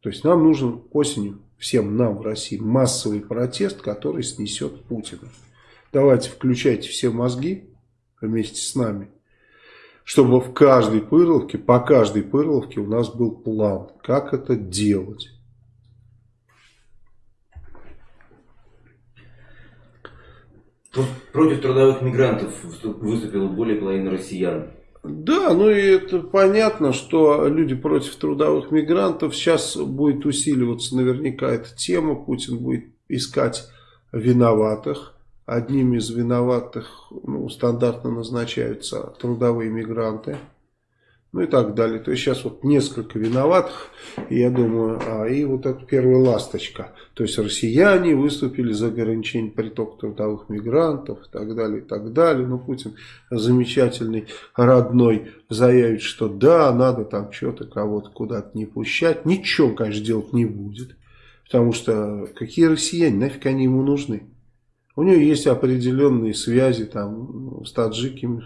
То есть нам нужен осенью всем нам в России массовый протест, который снесет Путина. Давайте включайте все мозги вместе с нами, чтобы в каждой пырловке, по каждой пырловке у нас был план, как это делать. Против трудовых мигрантов выступило более половины россиян. Да, ну и это понятно, что люди против трудовых мигрантов. Сейчас будет усиливаться наверняка эта тема. Путин будет искать виноватых. Одним из виноватых ну, стандартно назначаются трудовые мигранты ну и так далее. То есть сейчас вот несколько виноватых, я думаю, а, и вот эта первая ласточка. То есть россияне выступили за ограничение притока трудовых мигрантов и так далее, и так далее. Но Путин замечательный, родной, заявит, что да, надо там что-то кого-то куда-то не пущать. Ничего, конечно, делать не будет. Потому что какие россияне, нафиг они ему нужны? У него есть определенные связи там с таджиками,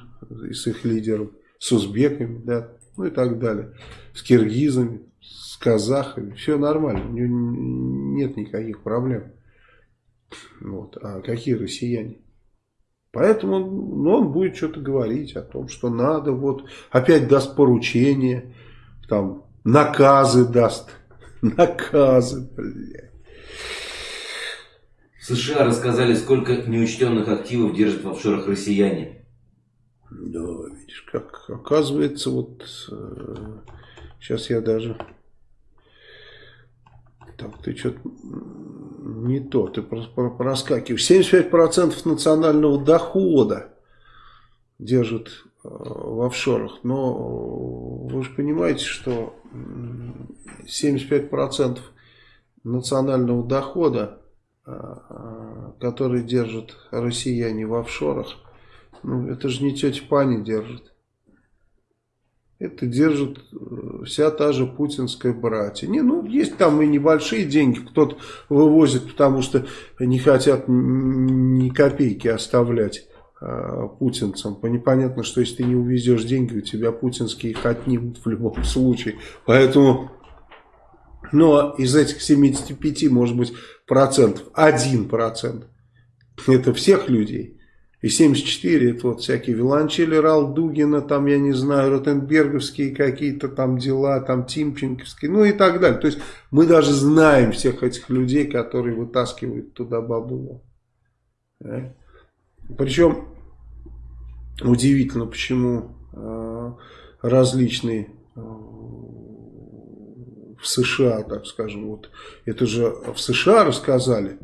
с их лидером, с узбеками, да, ну и так далее. С киргизами, с казахами, все нормально, у него нет никаких проблем. Вот. А какие россияне? Поэтому ну, он будет что-то говорить о том, что надо, вот, опять даст поручение, там, наказы даст. Наказы, блядь. США рассказали, сколько неучтенных активов держат в офшорах россияне. Да, видишь, как оказывается, вот сейчас э, я даже... Так, ты что-то не то, ты проскакиваешь. 75% национального дохода держат э, в офшорах. Но вы же понимаете, что 75% национального дохода, который держат россияне в офшорах, ну, это же не тетя Паня держит. Это держит э, вся та же путинская братья. Не, ну, есть там и небольшие деньги, кто-то вывозит, потому что не хотят ни копейки оставлять э, путинцам. Понятно, что если ты не увезешь деньги, у тебя путинские их отнимут в любом случае. Поэтому, но из этих 75, может быть, процентов, 1 процент, это всех людей. И 74 это вот всякие виолончели Ралдугина, там, я не знаю, Ротенберговские какие-то там дела, там Тимченковские, ну и так далее. То есть мы даже знаем всех этих людей, которые вытаскивают туда бабулу. Да? Причем удивительно, почему э, различные э, в США, так скажем, вот это же в США рассказали,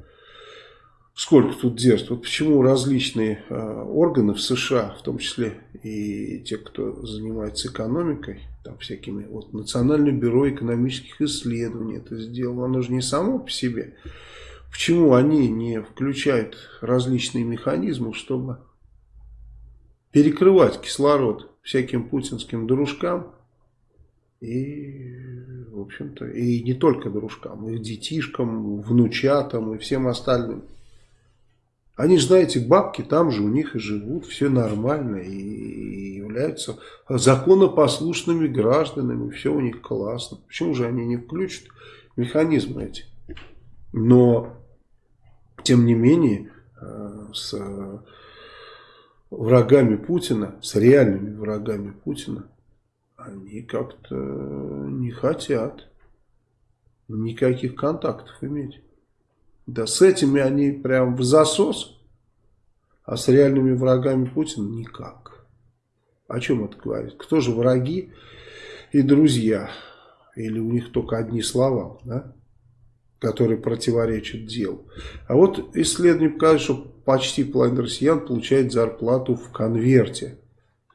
сколько тут держит. Вот почему различные э, органы в США, в том числе и те, кто занимается экономикой, там всякими, вот Национальное бюро экономических исследований это сделало, оно же не само по себе. Почему они не включают различные механизмы, чтобы перекрывать кислород всяким путинским дружкам и, общем-то, и не только дружкам, их детишкам, внучатам и всем остальным. Они же, знаете, бабки там же у них и живут, все нормально, и являются законопослушными гражданами, все у них классно. Почему же они не включат механизмы эти? Но, тем не менее, э, с врагами Путина, с реальными врагами Путина, они как-то не хотят никаких контактов иметь. Да с этими они прям в засос, а с реальными врагами Путина никак. О чем это говорит? Кто же враги и друзья? Или у них только одни слова, да? которые противоречат делу. А вот исследование показывает, что почти половина россиян получает зарплату в конверте.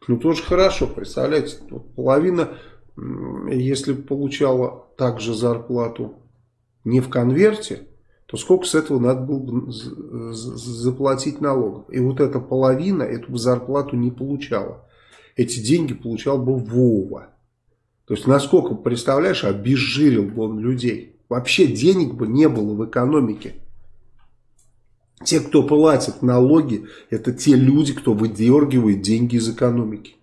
Ну, тоже хорошо, представляете, половина, если получала также зарплату не в конверте, то сколько с этого надо было бы заплатить налогов. И вот эта половина эту зарплату не получала. Эти деньги получал бы Вова. То есть, насколько, представляешь, обезжирил бы он людей. Вообще денег бы не было в экономике. Те, кто платит налоги, это те люди, кто выдергивает деньги из экономики.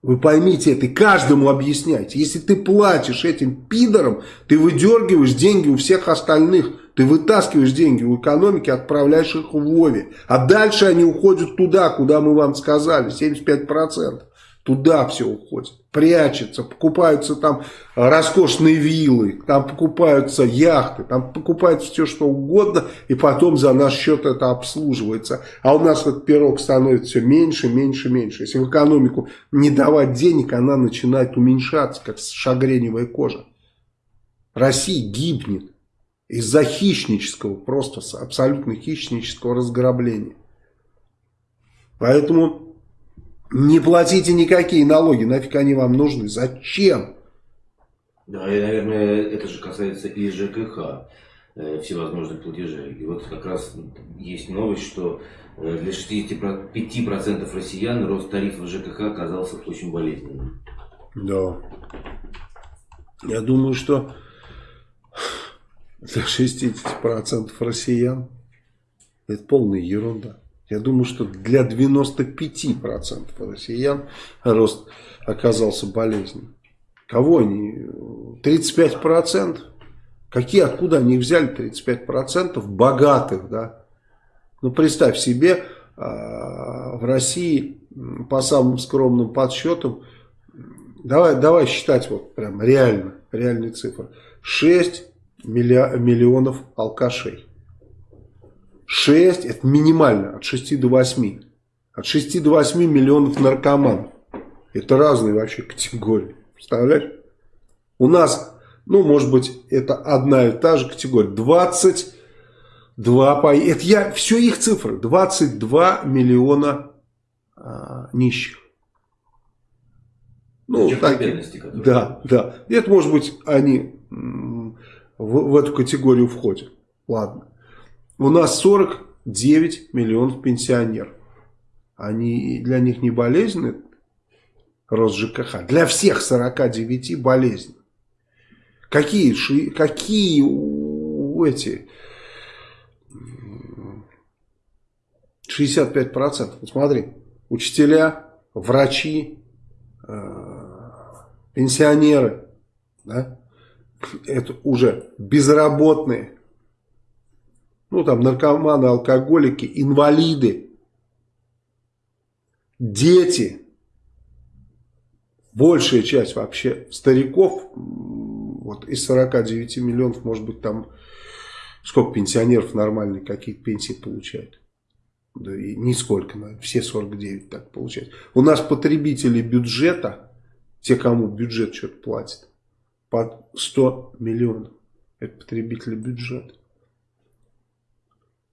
Вы поймите это и каждому объясняйте. Если ты платишь этим пидорам, ты выдергиваешь деньги у всех остальных. Ты вытаскиваешь деньги у экономики, отправляешь их в Вове. А дальше они уходят туда, куда мы вам сказали, 75%. Туда все уходит, прячется, покупаются там роскошные виллы, там покупаются яхты, там покупается все что угодно, и потом за наш счет это обслуживается. А у нас этот пирог становится все меньше, меньше, меньше. Если в экономику не давать денег, она начинает уменьшаться, как шагреневая кожа. Россия гибнет из-за хищнического, просто абсолютно хищнического разграбления. Поэтому не платите никакие налоги, нафиг они вам нужны, зачем? Да, и, наверное, это же касается и ЖКХ, э, всевозможных платежей. И вот как раз есть новость, что э, для 65% россиян рост тарифов ЖКХ оказался очень болезненным. Да. Я думаю, что для 60% россиян это полная ерунда. Я думаю, что для 95% россиян рост оказался болезненным. Кого они? 35%? Какие, откуда они взяли 35% богатых, да? Ну, представь себе, а, в России по самым скромным подсчетам, давай, давай считать вот прям реально, реальные цифры, 6 миллионов алкашей. 6, это минимально, от 6 до 8. От 6 до 8 миллионов наркоманов. Это разные вообще категории. Представляешь? У нас, ну, может быть, это одна и та же категория. 22, это я, все их цифры. 22 миллиона а, нищих. Ну, так, да, да. Это, может быть, они в, в эту категорию входят. Ладно. У нас 49 миллионов пенсионеров. Они, для них не болезненный рост ЖКХ. Для всех 49 болезнь. Какие, какие эти 65%? Вот смотри, учителя, врачи, э, пенсионеры, да, это уже безработные, ну там наркоманы, алкоголики, инвалиды, дети, большая часть вообще стариков, вот из 49 миллионов, может быть там, сколько пенсионеров нормальные, какие пенсии получают? Да и нисколько, все 49 так получают. У нас потребители бюджета, те, кому бюджет что-то платит, под 100 миллионов. Это потребители бюджета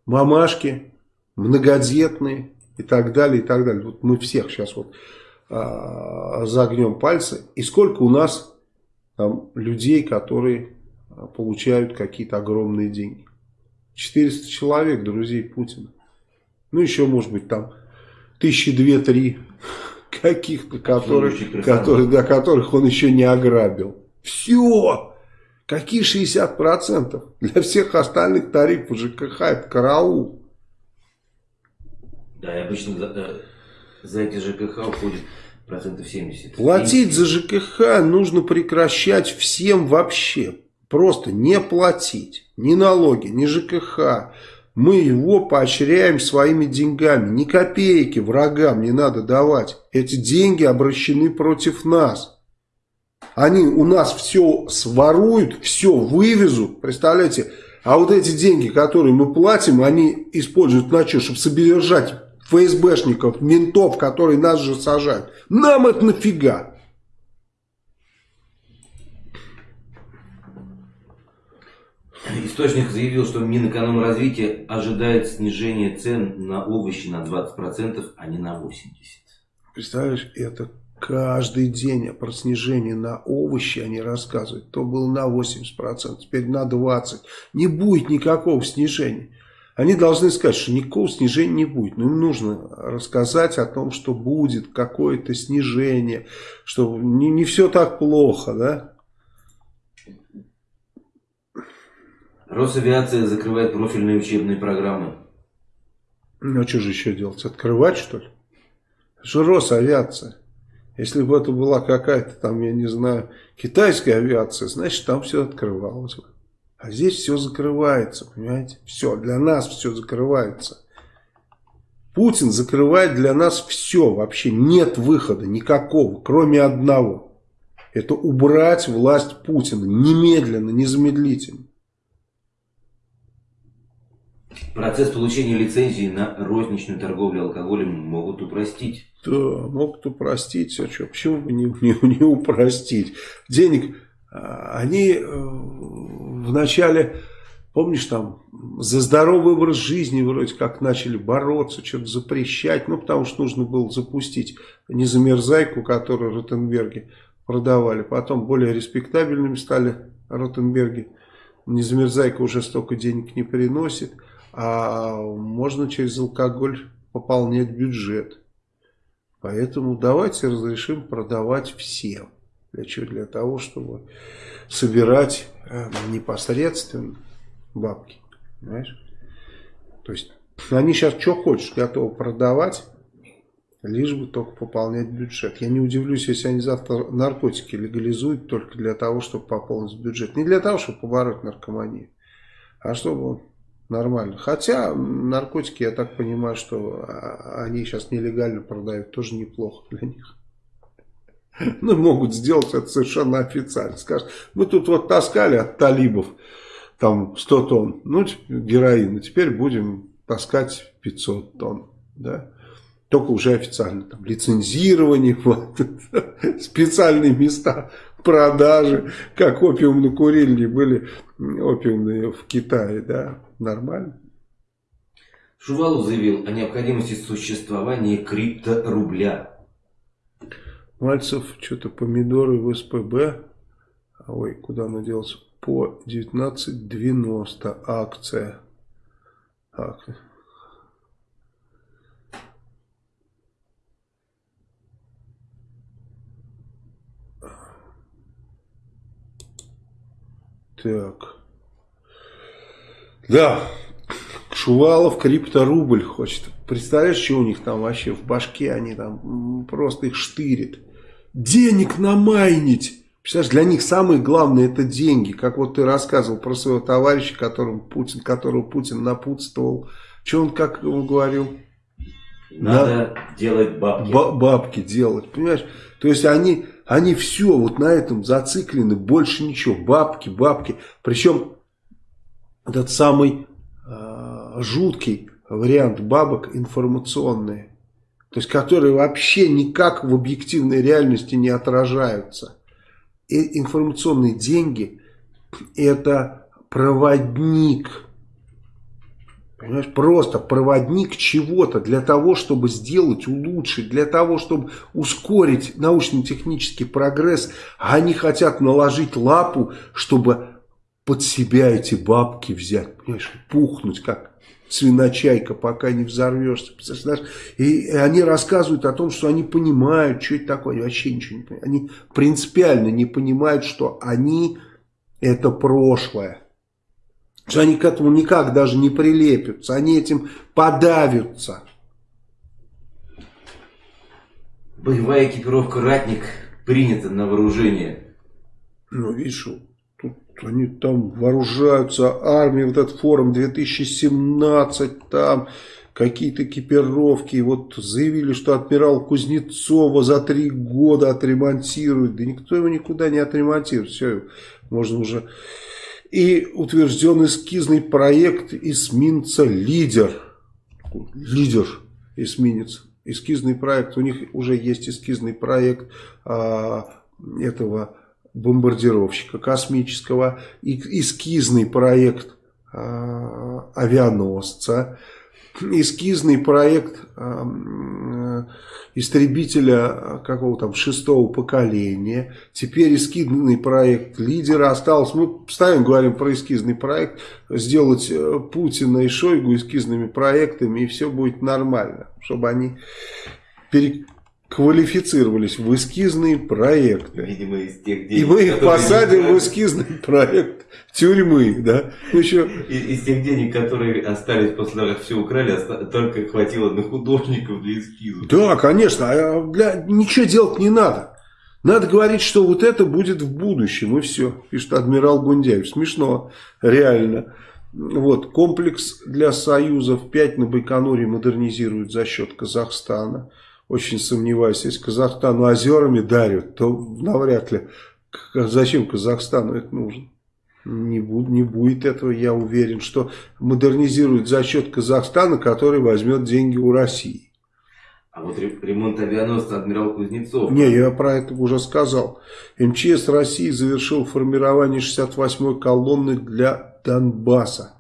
мамашки, многодетные и так далее, и так далее. Вот мы всех сейчас вот а, загнем пальцы. И сколько у нас там людей, которые а, получают какие-то огромные деньги. 400 человек, друзей Путина. Ну, еще, может быть, там тысячи две-три каких-то, которых, которые, да, которых он еще не ограбил. Все! Какие 60%? Для всех остальных тарифов ЖКХ это караул. Да, и обычно за, э, за эти ЖКХ уходит процентов 70. Платить за ЖКХ нужно прекращать всем вообще. Просто не платить ни налоги, ни ЖКХ. Мы его поощряем своими деньгами. Ни копейки врагам не надо давать. Эти деньги обращены против нас. Они у нас все своруют, все вывезут. Представляете? А вот эти деньги, которые мы платим, они используют на что? Чтобы содержать ФСБшников, ментов, которые нас же сажают. Нам это нафига? Источник заявил, что Минэкономразвитие ожидает снижения цен на овощи на 20%, а не на 80%. Представляешь, это каждый день про снижение на овощи они рассказывают. То было на 80%, теперь на 20%. Не будет никакого снижения. Они должны сказать, что никакого снижения не будет. Но им нужно рассказать о том, что будет какое-то снижение, что не, не все так плохо, да? Росавиация закрывает профильные учебные программы. Ну, а что же еще делать? Открывать, что ли? Это же Росавиация. Если бы это была какая-то там, я не знаю, китайская авиация, значит, там все открывалось бы. А здесь все закрывается, понимаете? Все, для нас все закрывается. Путин закрывает для нас все, вообще нет выхода никакого, кроме одного. Это убрать власть Путина немедленно, незамедлительно. Процесс получения лицензии на розничную торговлю алкоголем могут упростить. Да, могут упростить. А что, почему бы не, не, не упростить? Денег а, они э, вначале, помнишь, там за здоровый образ жизни вроде как начали бороться, что-то запрещать, ну, потому что нужно было запустить незамерзайку, которую Ротенберги продавали. Потом более респектабельными стали Ротенберги. Незамерзайка уже столько денег не приносит, а можно через алкоголь пополнять бюджет. Поэтому давайте разрешим продавать всем. Для чего? Для того, чтобы собирать э, непосредственно бабки. Понимаешь? То есть они сейчас что хочешь готовы продавать, лишь бы только пополнять бюджет. Я не удивлюсь, если они завтра наркотики легализуют только для того, чтобы пополнить бюджет. Не для того, чтобы побороть наркоманию, а чтобы нормально. Хотя наркотики, я так понимаю, что а, они сейчас нелегально продают, тоже неплохо для них. Ну, могут сделать это совершенно официально. Скажут, мы тут вот таскали от талибов там 100 тонн, ну, героина, теперь будем таскать 500 тонн, да. Только уже официально, там, лицензирование, вот, специальные места продажи, как опиумно-курильни были опиумные в Китае, да, нормально. Шувалов заявил о необходимости существования крипторубля. Мальцев, что-то помидоры в СПБ. Ой, куда она делась? По 19.90 акция. акция. Так. Да. Шувалов крипторубль хочет. Представляешь, что у них там вообще в башке, они там просто их штырит. Денег намайнить. Представляешь, для них самое главное это деньги. Как вот ты рассказывал про своего товарища, которому Путин, которого Путин напутствовал. Что он как он говорил? Надо На... делать бабки. бабки делать, понимаешь? То есть они, они все вот на этом зациклены, больше ничего. Бабки, бабки. Причем этот самый э, жуткий вариант бабок информационные. То есть, которые вообще никак в объективной реальности не отражаются. И информационные деньги – это проводник. Понимаешь, просто проводник чего-то для того, чтобы сделать, улучшить, для того, чтобы ускорить научно-технический прогресс. А они хотят наложить лапу, чтобы под себя эти бабки взять, понимаешь, пухнуть как свиночайка, пока не взорвешься. И они рассказывают о том, что они понимают, что это такое. Они вообще ничего не понимают. Они принципиально не понимают, что они это прошлое. Что они к этому никак даже не прилепятся. Они этим подавятся. Боевая экипировка «Ратник» принята на вооружение. Ну, видишь, тут они там вооружаются, армия, вот этот форум 2017, там какие-то экипировки. Вот заявили, что адмирал Кузнецова за три года отремонтирует. Да никто его никуда не отремонтирует. Все, можно уже... И утвержден эскизный проект эсминца «Лидер». Лидер эсминец. Эскизный проект. У них уже есть эскизный проект а, этого бомбардировщика космического. И эскизный проект а, авианосца эскизный проект э, истребителя какого там шестого поколения. Теперь эскизный проект лидера остался. Мы постоянно говорим про эскизный проект. Сделать э, Путина и Шойгу эскизными проектами и все будет нормально. Чтобы они пере квалифицировались в эскизные проекты. Видимо, из тех денег, И мы их посадим в эскизный проект тюрьмы, да? Ну, еще... из, из тех денег, которые остались после того, как все украли, только хватило на художников для эскизов. Да, конечно. А для... Ничего делать не надо. Надо говорить, что вот это будет в будущем, и все, пишет адмирал Гундяев. Смешно, реально. Вот, комплекс для союзов 5 на Байконуре модернизируют за счет Казахстана очень сомневаюсь, если Казахстану озерами дарят, то навряд ли. Зачем Казахстану это нужно? Не, будет, не будет этого, я уверен, что модернизируют за счет Казахстана, который возьмет деньги у России. А вот ремонт авианосца адмирал Кузнецов. Не, я про это уже сказал. МЧС России завершил формирование 68-й колонны для Донбасса.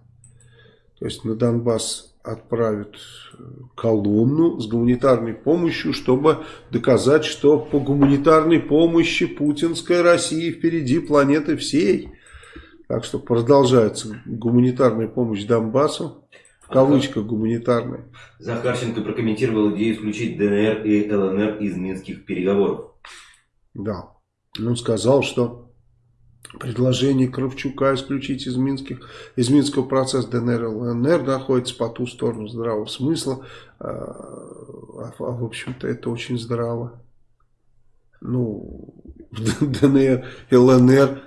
То есть на Донбасс отправят э, колонну с гуманитарной помощью, чтобы доказать, что по гуманитарной помощи путинская Россия впереди планеты всей. Так что продолжается гуманитарная помощь Донбассу. В кавычках гуманитарная. Захарченко прокомментировал идею исключить ДНР и ЛНР из минских переговоров. Да. Он сказал, что Предложение Кравчука исключить из, минских, из Минского процесса ДНР и ЛНР находится по ту сторону здравого смысла. А, а, а в общем-то, это очень здраво. Ну, ДНР ЛНР,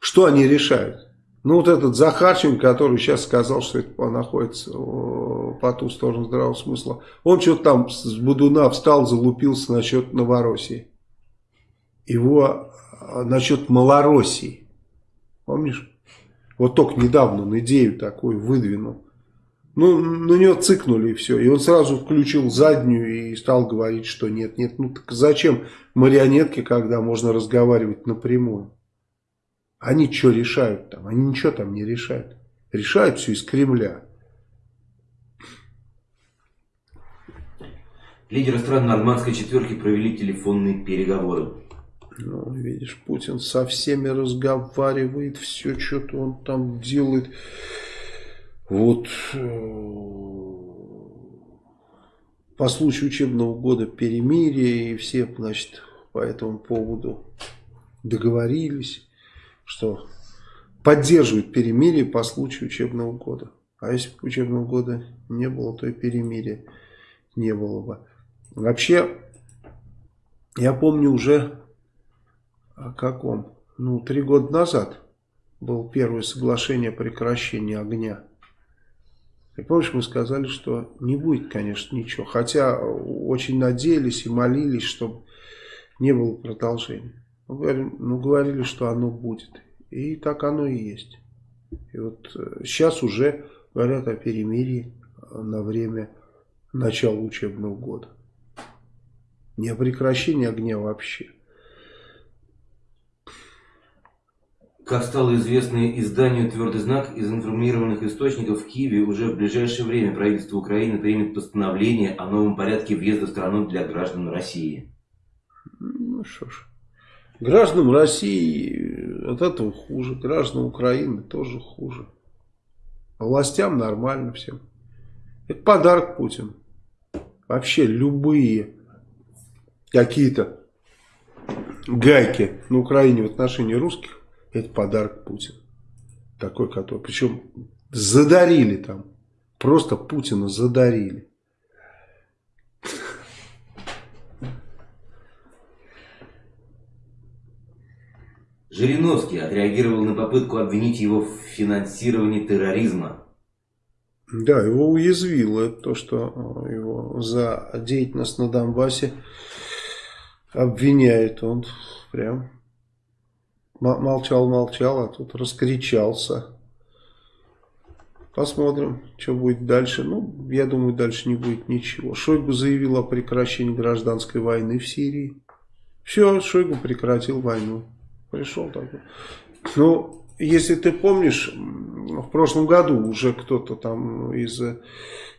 что они решают? Ну, вот этот Захарченко, который сейчас сказал, что это находится по ту сторону здравого смысла, он что-то там с Будуна встал, залупился насчет Новороссии. Его насчет Малороссии. Помнишь? Вот только недавно он идею такую выдвинул. Ну, на него цикнули и все. И он сразу включил заднюю и стал говорить, что нет, нет. Ну, так зачем марионетки, когда можно разговаривать напрямую? Они что решают там? Они ничего там не решают. Решают все из Кремля. Лидеры стран нормандской четверки провели телефонные переговоры. Ну, видишь, Путин со всеми разговаривает, все что-то он там делает. Вот э, по случаю учебного года перемирие, и все, значит, по этому поводу договорились, что поддерживают перемирие по случаю учебного года. А если бы учебного года не было, то и перемирия не было бы. Вообще, я помню уже о каком? Ну, три года назад было первое соглашение о прекращении огня. И помнишь, мы сказали, что не будет, конечно, ничего. Хотя очень надеялись и молились, чтобы не было продолжения. Ну, говорили, ну, говорили, что оно будет. И так оно и есть. И вот сейчас э, уже говорят о перемирии на время начала учебного года. Не о прекращении огня вообще. Как стало известно изданию «Твердый знак», из информированных источников в Киеве уже в ближайшее время правительство Украины примет постановление о новом порядке въезда в страну для граждан России. Ну что ж, гражданам России от этого хуже, гражданам Украины тоже хуже. Властям нормально всем. Это подарок Путину. Вообще любые какие-то гайки на Украине в отношении русских это подарок Путина. Такой, который... Причем задарили там. Просто Путина задарили. Жириновский отреагировал на попытку обвинить его в финансировании терроризма. Да, его уязвило то, что э, его за деятельность на Донбассе обвиняет. Он прям молчал-молчал, а тут раскричался. Посмотрим, что будет дальше. Ну, я думаю, дальше не будет ничего. Шойгу заявил о прекращении гражданской войны в Сирии. Все, Шойгу прекратил войну. Пришел такой. Ну, если ты помнишь, в прошлом году уже кто-то там из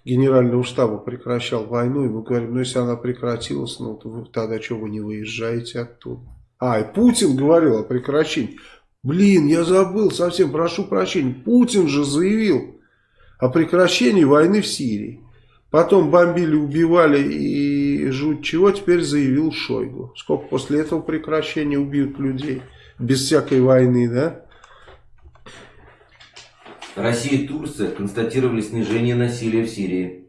генерального штаба прекращал войну, и мы говорим, ну если она прекратилась, ну то вы, тогда что вы не выезжаете оттуда? А, и Путин говорил о прекращении. Блин, я забыл, совсем прошу прощения. Путин же заявил о прекращении войны в Сирии. Потом бомбили, убивали и жуть чего, теперь заявил Шойгу. Сколько после этого прекращения убьют людей без всякой войны, да? Россия и Турция констатировали снижение насилия в Сирии.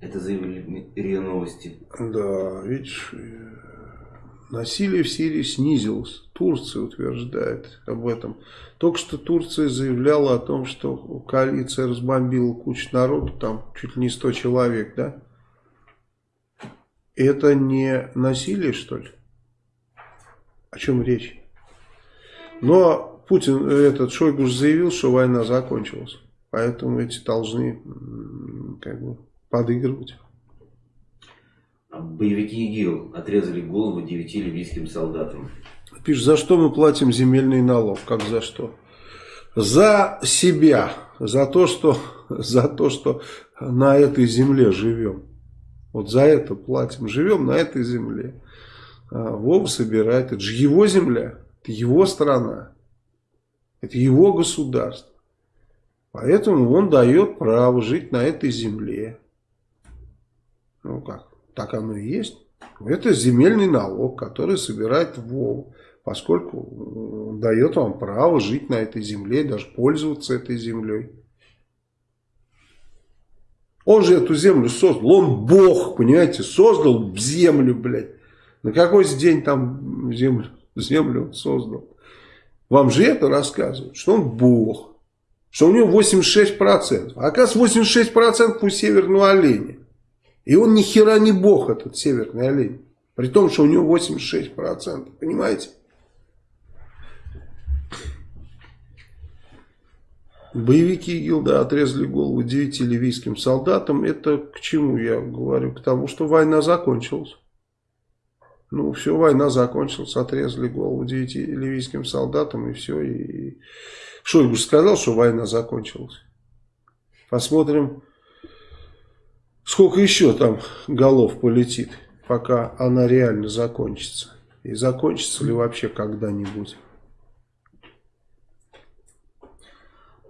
Это заявили РИА Новости. Да, видишь, насилие в Сирии снизилось. Турция утверждает об этом. Только что Турция заявляла о том, что коалиция разбомбила кучу народу, там чуть ли не 100 человек, да? Это не насилие, что ли? О чем речь? Но Путин, этот Шойгу заявил, что война закончилась. Поэтому эти должны как бы подыгрывать. А боевики ИГИЛ отрезали голову девяти ливийским солдатам. Пишет, за что мы платим земельный налог? Как за что? За себя. За то, что, за то, что на этой земле живем. Вот за это платим. Живем на этой земле. А Вова собирает. Это же его земля. Это его страна. Это его государство. Поэтому он дает право жить на этой земле. Ну как, так оно и есть. Это земельный налог, который собирает ВОВ, поскольку дает вам право жить на этой земле, даже пользоваться этой землей. Он же эту землю создал, он Бог, понимаете, создал землю, блядь. На какой день там землю, землю он создал? Вам же это рассказывают, что он Бог, что у него 86%. А оказывается 86% у северного оленя. И он ни хера не Бог, этот северный олень. При том, что у него 86%. Понимаете? Боевики Гилда отрезали голову девяти ливийским солдатам. Это к чему я говорю? К тому, что война закончилась. Ну, все, война закончилась, отрезали голову девяти ливийским солдатам, и все. И... Шойгу сказал, что война закончилась. Посмотрим, сколько еще там голов полетит, пока она реально закончится. И закончится ли вообще когда-нибудь.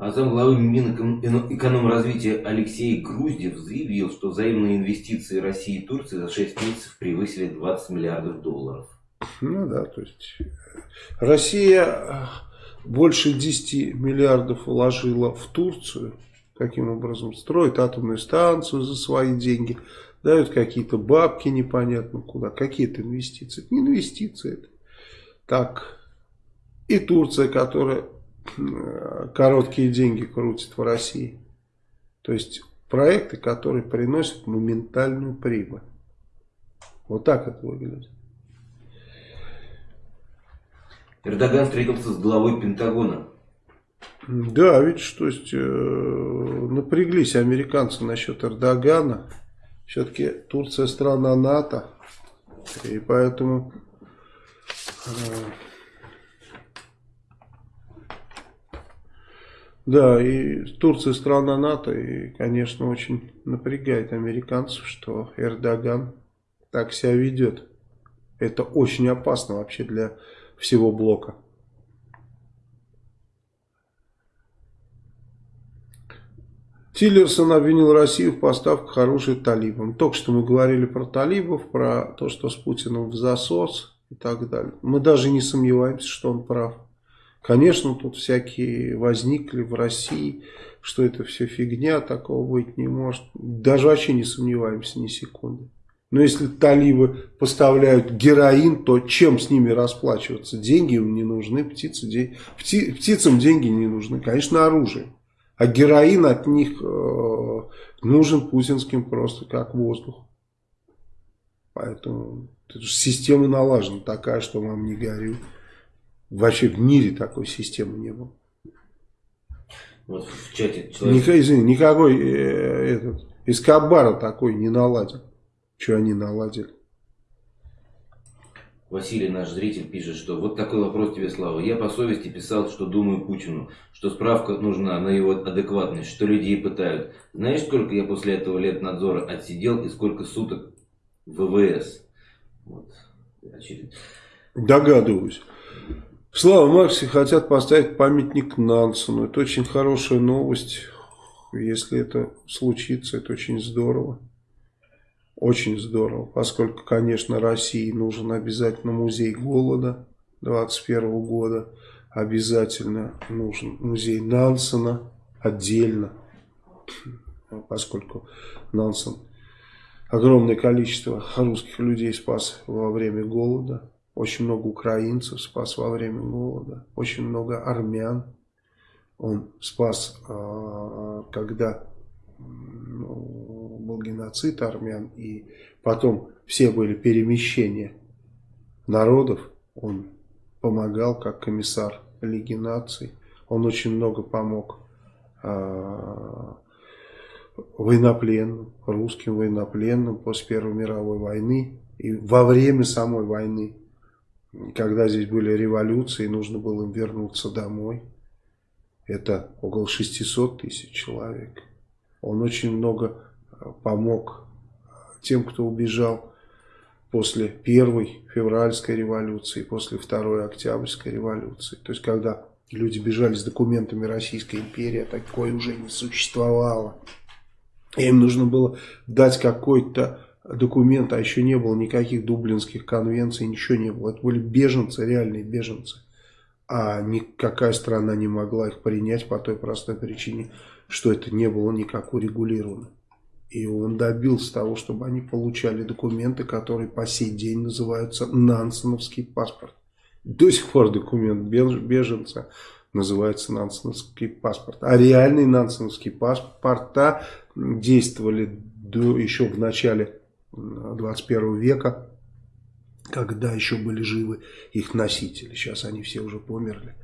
А замглавы Минэкономразвития Алексей Груздев заявил, что взаимные инвестиции России и Турции за 6 месяцев превысили 20 миллиардов долларов. Ну да, то есть Россия э, больше 10 миллиардов вложила в Турцию. Каким образом? Строит атомную станцию за свои деньги. Дают какие-то бабки непонятно куда. Какие-то инвестиции. Это не инвестиции. Это так. И Турция, которая короткие деньги крутит в России. То есть проекты, которые приносят моментальную прибыль. Вот так это выглядит. Эрдоган встретился с главой Пентагона. Да, видишь, то есть э, напряглись американцы насчет Эрдогана. Все-таки Турция страна НАТО. И поэтому э, Да, и Турция страна НАТО, и, конечно, очень напрягает американцев, что Эрдоган так себя ведет. Это очень опасно вообще для всего блока. Тиллерсон обвинил Россию в поставках оружия талибам. Только что мы говорили про талибов, про то, что с Путиным в засос и так далее. Мы даже не сомневаемся, что он прав. Конечно, тут всякие возникли в России, что это все фигня, такого быть не может. Даже вообще не сомневаемся ни секунды. Но если талибы поставляют героин, то чем с ними расплачиваться? Деньги им не нужны, птицы, де... Пти... птицам деньги не нужны, конечно, оружие. А героин от них э, нужен путинским просто как воздух. Поэтому система налажена такая, что вам не горю. Вообще в мире такой системы не было. Вот в чате человек... Ник, извини, никакой э, этот, Эскобара такой не наладил. Что они наладили? Василий, наш зритель, пишет, что вот такой вопрос тебе, Слава. Я по совести писал, что думаю Путину, что справка нужна на его адекватность, что людей пытают. Знаешь, сколько я после этого лет надзора отсидел и сколько суток в ВВС? Вот. Догадываюсь. Слава Марксе хотят поставить памятник Нансену. Это очень хорошая новость. Если это случится, это очень здорово. Очень здорово, поскольку, конечно, России нужен обязательно музей голода 21 года. Обязательно нужен музей Нансена отдельно, поскольку Нансен огромное количество русских людей спас во время голода. Очень много украинцев спас во время голода. Очень много армян он спас, а, когда ну, был геноцид армян, и потом все были перемещения народов, он помогал как комиссар Лиги наций, он очень много помог э, военнопленным, русским военнопленным после Первой мировой войны и во время самой войны, когда здесь были революции, нужно было им вернуться домой. Это около 600 тысяч человек. Он очень много э, помог тем, кто убежал после первой февральской революции, после второй октябрьской революции. То есть, когда люди бежали с документами Российской империи, а такое уже не существовало. Им нужно было дать какой-то документ, а еще не было никаких дублинских конвенций, ничего не было. Это были беженцы, реальные беженцы. А никакая страна не могла их принять по той простой причине, что это не было никак урегулировано. И он добился того, чтобы они получали документы, которые по сей день называются Нансеновский паспорт. До сих пор документ беженца называется Нансеновский паспорт. А реальные Нансеновские паспорта действовали до, еще в начале 21 века, когда еще были живы их носители. Сейчас они все уже померли.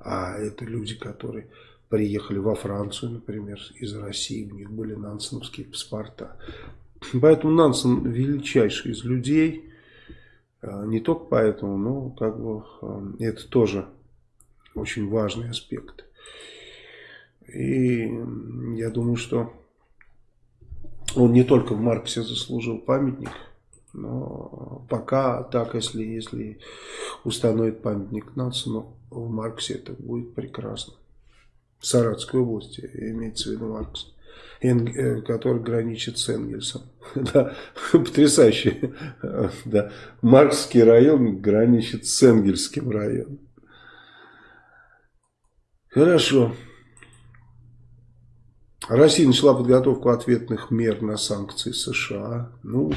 А это люди, которые приехали во Францию, например, из России, у них были нансеновские паспорта. Поэтому Нансен величайший из людей, а, не только поэтому, но как бы а, это тоже очень важный аспект. И я думаю, что он не только в Марксе заслужил памятник, но пока так, если, если установит памятник Нансену в Марксе, это будет прекрасно. Саратской области, имеется в виду Маркс, э, который граничит с Энгельсом. да, потрясающе. да. Марксский район граничит с Энгельским районом. Хорошо. Россия начала подготовку ответных мер на санкции США. Ну,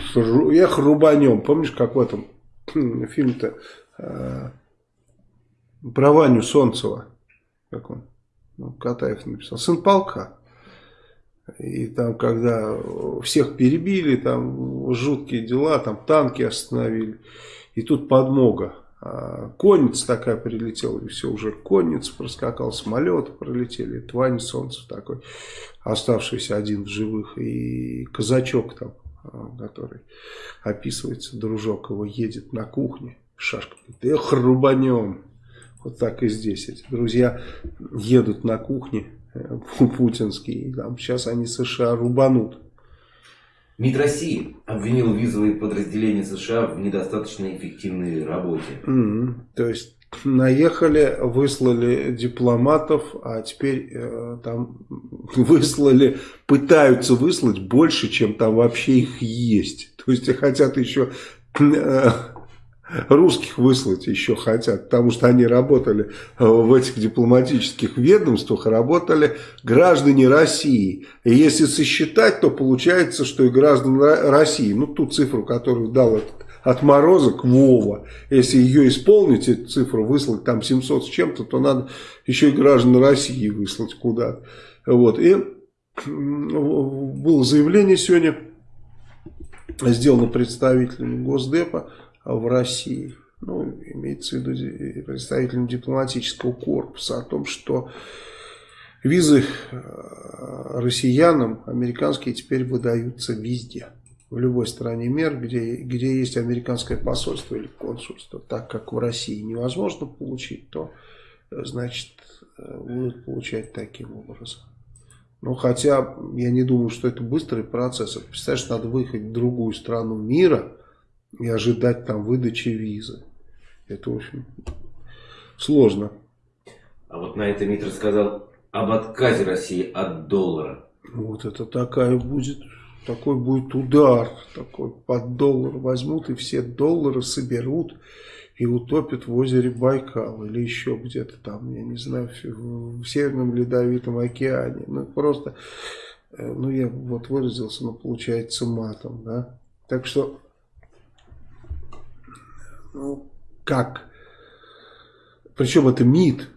я хрубанем. Помнишь, как в этом фильме-то э, про Ваню Солнцева? Как он? ну, Катаев написал, сын полка. И там, когда всех перебили, там жуткие дела, там танки остановили. И тут подмога. А, конница такая прилетела, и все, уже конница проскакал, самолеты пролетели. Твань Солнце такой, оставшийся один в живых. И казачок там, а, который описывается, дружок его едет на кухне. Шашка говорит, эх, рубанем. Вот так и здесь эти друзья едут на кухне э, путинские. Там сейчас они США рубанут. МИД России обвинил визовые подразделения США в недостаточно эффективной работе. Mm -hmm. То есть наехали, выслали дипломатов, а теперь э, там выслали, пытаются выслать больше, чем там вообще их есть. То есть хотят еще э, русских выслать еще хотят, потому что они работали э, в этих дипломатических ведомствах, работали граждане России. И если сосчитать, то получается, что и граждане России, ну ту цифру, которую дал этот отморозок Вова, если ее исполнить, эту цифру выслать там 700 с чем-то, то надо еще и граждан России выслать куда-то. Вот. И было заявление сегодня, сделано представителем Госдепа в России, ну, имеется в виду представителем дипломатического корпуса, о том, что визы э, россиянам американские теперь выдаются везде. В любой стране мир, где, где есть американское посольство или консульство, так как в России невозможно получить, то, э, значит, э, будут получать таким образом. Ну, хотя я не думаю, что это быстрый процесс. Представляешь, надо выехать в другую страну мира и ожидать там выдачи визы. Это, в общем, сложно. А вот на это МИД рассказал об отказе России от доллара. Вот это такая будет, такой будет удар. Такой под доллар возьмут и все доллары соберут и утопит в озере Байкал или еще где-то там, я не знаю, в Северном Ледовитом океане. Ну, просто, э, ну, я вот выразился, но получается матом, да. Так что, ну, как? Причем это МИД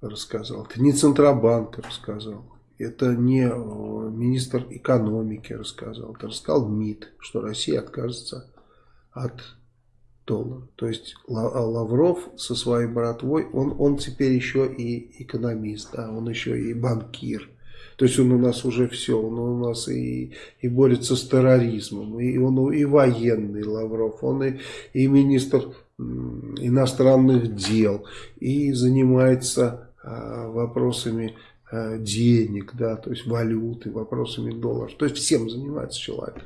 рассказал, это не Центробанк рассказал. Это не э, министр экономики рассказал, это рассказал МИД, что Россия откажется от доллар. То есть а Лавров со своей братвой, он, он теперь еще и экономист, да, он еще и банкир. То есть он у нас уже все, он у нас и, и борется с терроризмом, и он и военный Лавров, он и, и министр иностранных дел, и занимается а, вопросами а, денег, да, то есть валюты, вопросами долларов. То есть всем занимается человек.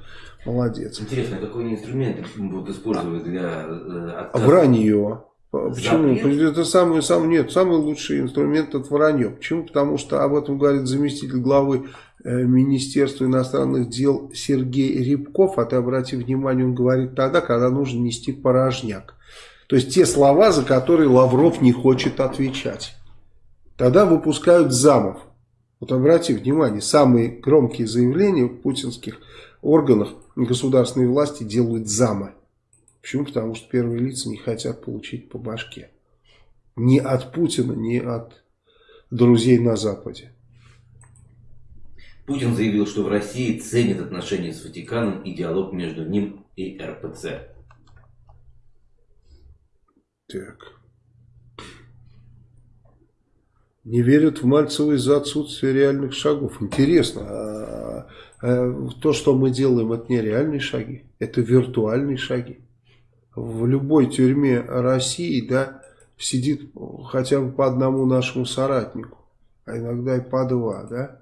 Молодец. Интересно, какой инструмент будут использовать для э, отказа? Вранье. Почему? Запрет? Это самый, самый, нет, самый лучший инструмент это вранье. Почему? Потому что об этом говорит заместитель главы э, Министерства иностранных дел Сергей Рябков. А ты обрати внимание, он говорит тогда, когда нужно нести порожняк. То есть те слова, за которые Лавров не хочет отвечать. Тогда выпускают замов. Вот обрати внимание, самые громкие заявления в путинских органах государственной власти делают замы. Почему? Потому что первые лица не хотят получить по башке. Ни от Путина, ни от друзей на Западе. Путин заявил, что в России ценят отношения с Ватиканом и диалог между ним и РПЦ. Так. Не верят в Мальцева из-за отсутствия реальных шагов. Интересно, а Э, то, что мы делаем, это не реальные шаги, это виртуальные шаги. В любой тюрьме России да, сидит хотя бы по одному нашему соратнику, а иногда и по два. Да?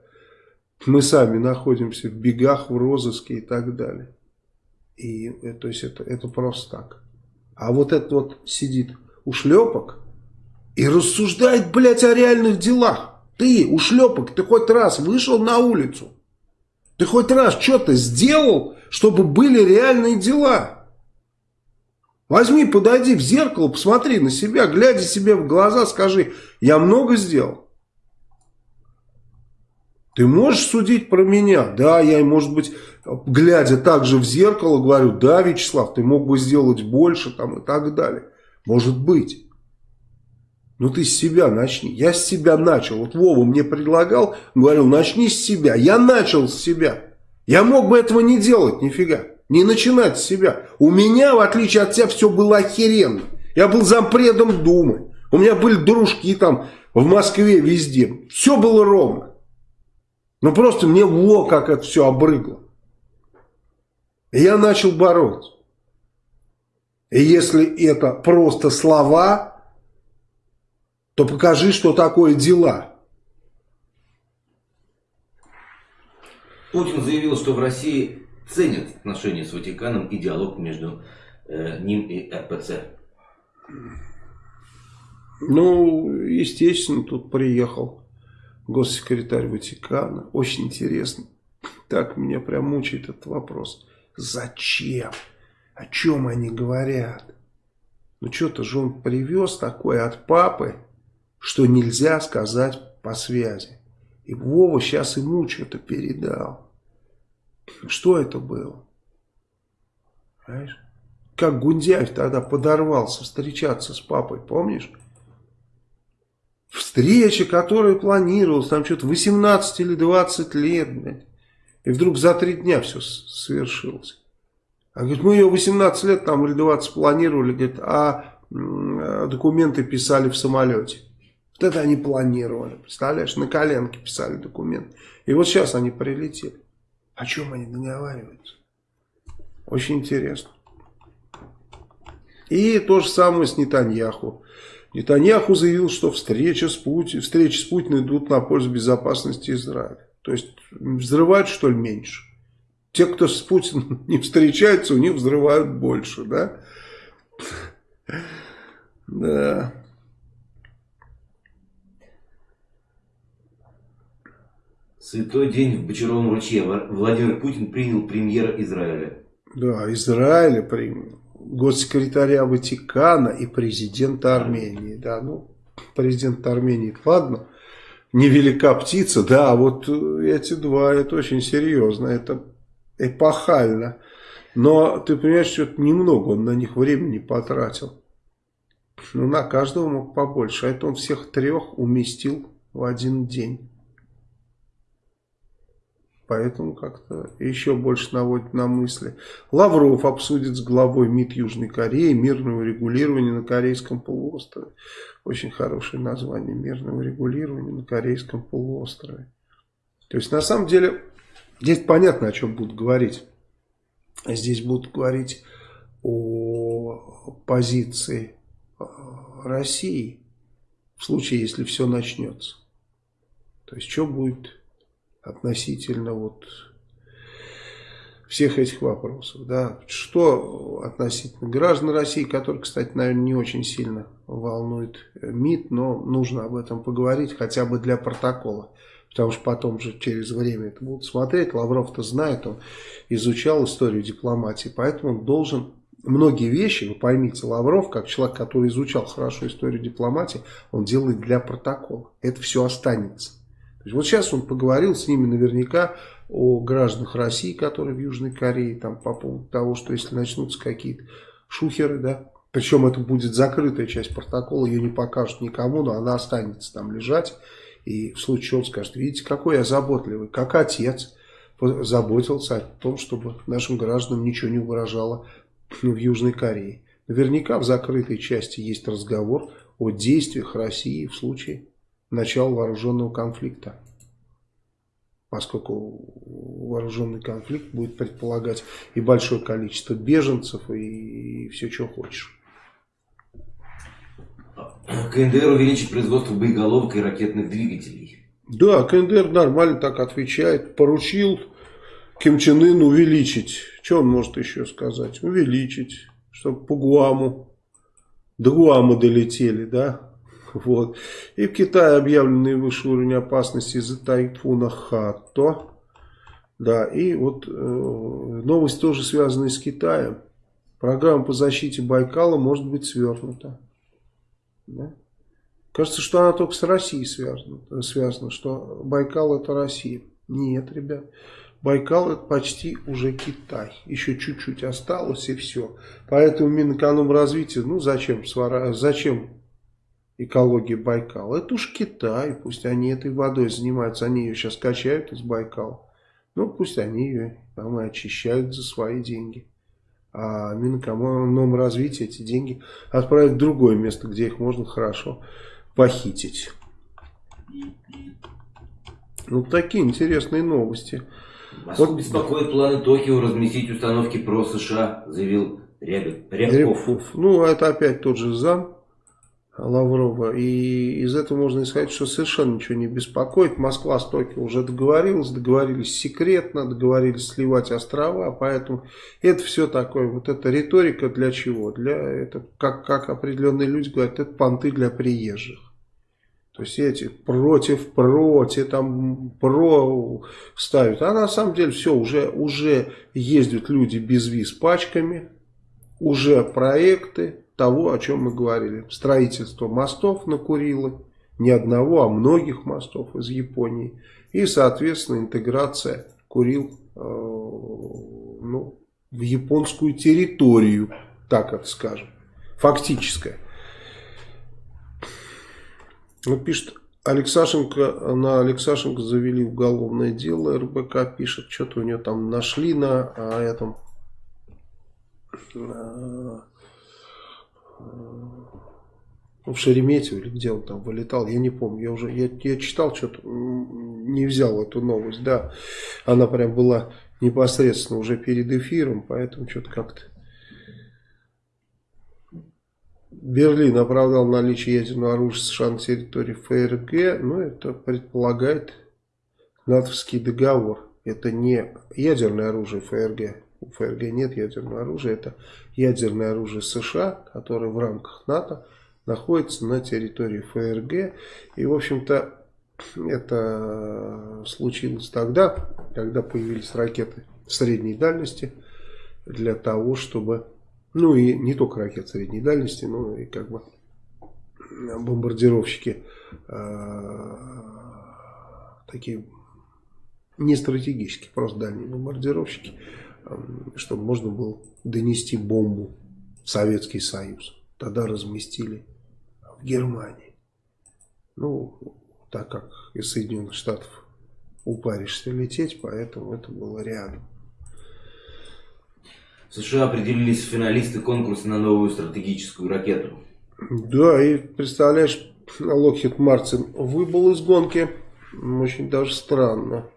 Мы сами находимся в бегах, в розыске и так далее. И, э, то есть это, это просто так. А вот этот вот сидит ушлепок и рассуждает, блядь, о реальных делах. Ты, ушлепок, ты хоть раз вышел на улицу? Ты хоть раз что-то сделал, чтобы были реальные дела? Возьми, подойди в зеркало, посмотри на себя, глядя себе в глаза, скажи, я много сделал. Ты можешь судить про меня? Да, я, может быть, глядя также в зеркало, говорю, да, Вячеслав, ты мог бы сделать больше там и так далее. Может быть. Ну ты с себя начни. Я с себя начал. Вот Вова мне предлагал, говорил, начни с себя. Я начал с себя. Я мог бы этого не делать, нифига. Не начинать с себя. У меня, в отличие от тебя, все было охеренно. Я был зампредом Думы. У меня были дружки там в Москве, везде. Все было ровно. Ну просто мне во как это все обрыгло. И я начал бороться. И если это просто слова, то покажи, что такое дела. Путин заявил, что в России ценят отношения с Ватиканом и диалог между э, ним и РПЦ. Ну, естественно, тут приехал госсекретарь Ватикана. Очень интересно. Так меня прям мучает этот вопрос. Зачем? О чем они говорят? Ну что-то же он привез такое от папы, что нельзя сказать по связи. И Вова сейчас ему что-то передал. Что это было? Понимаешь? Как Гундяев тогда подорвался встречаться с папой, помнишь? Встреча, которая планировалась, там что-то 18 или 20 лет, блядь. И вдруг за три дня все свершилось. А говорит, мы ее 18 лет там или 20 планировали, говорит, а документы писали в самолете. Вот это они планировали, представляешь, на коленке писали документы. И вот сейчас они прилетели. О чем они договариваются? Очень интересно. И то же самое с Нетаньяху. Нетаньяху заявил, что встреча с Путин, встречи с Путиным идут на пользу безопасности Израиля. То есть взрывают что ли меньше? Те, кто с Путиным не встречаются, у них взрывают больше, да? Да. Святой день в Бочаровом ручье. Владимир Путин принял премьера Израиля. Да, Израиля принял. Госсекретаря Ватикана и президента Армении. Да, ну, президент Армении, ладно невелика птица, да, а вот эти два, это очень серьезно, это эпохально. Но ты понимаешь, что это немного он на них времени потратил. Ну, на каждого мог побольше, а это он всех трех уместил в один день. Поэтому как-то еще больше наводит на мысли. Лавров обсудит с главой МИД Южной Кореи мирного регулирования на Корейском полуострове. Очень хорошее название мирного регулирования на Корейском полуострове. То есть на самом деле здесь понятно о чем будут говорить. Здесь будут говорить о позиции э, России в случае, если все начнется. То есть что будет относительно вот всех этих вопросов. Да. Что относительно граждан России, которые, кстати, наверное, не очень сильно волнует МИД, но нужно об этом поговорить хотя бы для протокола. Потому что потом же через время это будут смотреть. Лавров-то знает, он изучал историю дипломатии, поэтому он должен многие вещи, вы поймите, Лавров, как человек, который изучал хорошо историю дипломатии, он делает для протокола. Это все останется вот сейчас он поговорил с ними наверняка о гражданах России, которые в Южной Корее, там по поводу того, что если начнутся какие-то шухеры, да, причем это будет закрытая часть протокола, ее не покажут никому, но она останется там лежать. И в случае чего он скажет, видите, какой я заботливый, как отец заботился о том, чтобы нашим гражданам ничего не угрожало в Южной Корее. Наверняка в закрытой части есть разговор о действиях России в случае начала вооруженного конфликта. Поскольку вооруженный конфликт будет предполагать и большое количество беженцев, и, и все, что хочешь. КНДР увеличит производство боеголовок и ракетных двигателей. Да, КНДР нормально так отвечает. Поручил Ким Чен Ын увеличить. Что он может еще сказать? Увеличить, чтобы по Гуаму, до Гуама долетели, да? Вот. И в Китае объявлен наивысший уровень опасности из-за тайфуна Хато. Да, и вот э, новость тоже связанная с Китаем. Программа по защите Байкала может быть свернута. Да? Кажется, что она только с Россией связана, связана, что Байкал это Россия. Нет, ребят. Байкал это почти уже Китай. Еще чуть-чуть осталось и все. Поэтому Минэкономразвитие, ну зачем, зачем экологии Байкала. Это уж Китай, пусть они этой водой занимаются, они ее сейчас качают из Байкала. Ну, пусть они ее там и очищают за свои деньги. А Минэкономразвитие эти деньги отправят в другое место, где их можно хорошо похитить. Ну, такие интересные новости. Москву вот... беспокоит планы Токио разместить установки про США, заявил Рябов. Рябков. Ну, это опять тот же зам Лаврова. И из этого можно исходить, что совершенно ничего не беспокоит. Москва с Токио уже договорилась, договорились секретно, договорились сливать острова, поэтому это все такое, вот эта риторика для чего? Для, это, как, как определенные люди говорят, это понты для приезжих. То есть эти против, против, там про ставят. А на самом деле все, уже, уже ездят люди без виз пачками, уже проекты, того, о чем мы говорили. Строительство мостов на Курилы, не одного, а многих мостов из Японии. И, соответственно, интеграция Курил э, ну, в японскую территорию, так это скажем, фактическая. Ну, пишет, Алексашенко, на Алексашенко завели уголовное дело, РБК пишет, что-то у нее там нашли на а, этом на, в Шереметьево или где он там вылетал, я не помню, я уже, я, я читал что-то, не взял эту новость, да, она прям была непосредственно уже перед эфиром, поэтому что-то как-то Берлин оправдал наличие ядерного оружия США на территории ФРГ, но это предполагает натовский договор. Это не ядерное оружие ФРГ. У ФРГ нет ядерного оружия. Это ядерное оружие США, которое в рамках НАТО находится на территории ФРГ. И, в общем-то, это случилось тогда, когда появились ракеты средней дальности для того, чтобы ну и не только ракет средней дальности, но и как бы бомбардировщики э, такие не стратегические, просто дальние бомбардировщики, чтобы можно было донести бомбу в Советский Союз. Тогда разместили в Германии. Ну, так как из Соединенных Штатов упаришься лететь, поэтому это было рядом. В США определились финалисты конкурса на новую стратегическую ракету. Да, и представляешь, Локхит Мартин выбыл из гонки. Очень даже странно.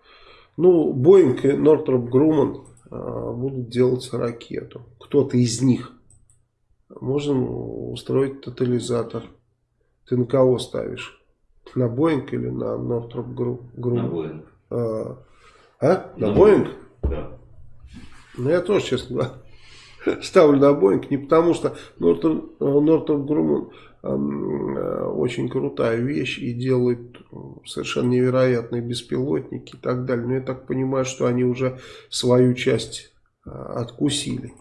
Ну, Боинг и Нортроп Груман будут делать ракету. Кто-то из них. Можно устроить тотализатор. Ты на кого ставишь? На Боинг или на Нортроп Груман? На Боинг. А? а? На, на Боинг? Да. Ну, я тоже, честно говоря, ставлю на Боинг. Не потому, что Груман э, очень крутая вещь и делает совершенно невероятные беспилотники и так далее. Но я так понимаю, что они уже свою часть э, откусили.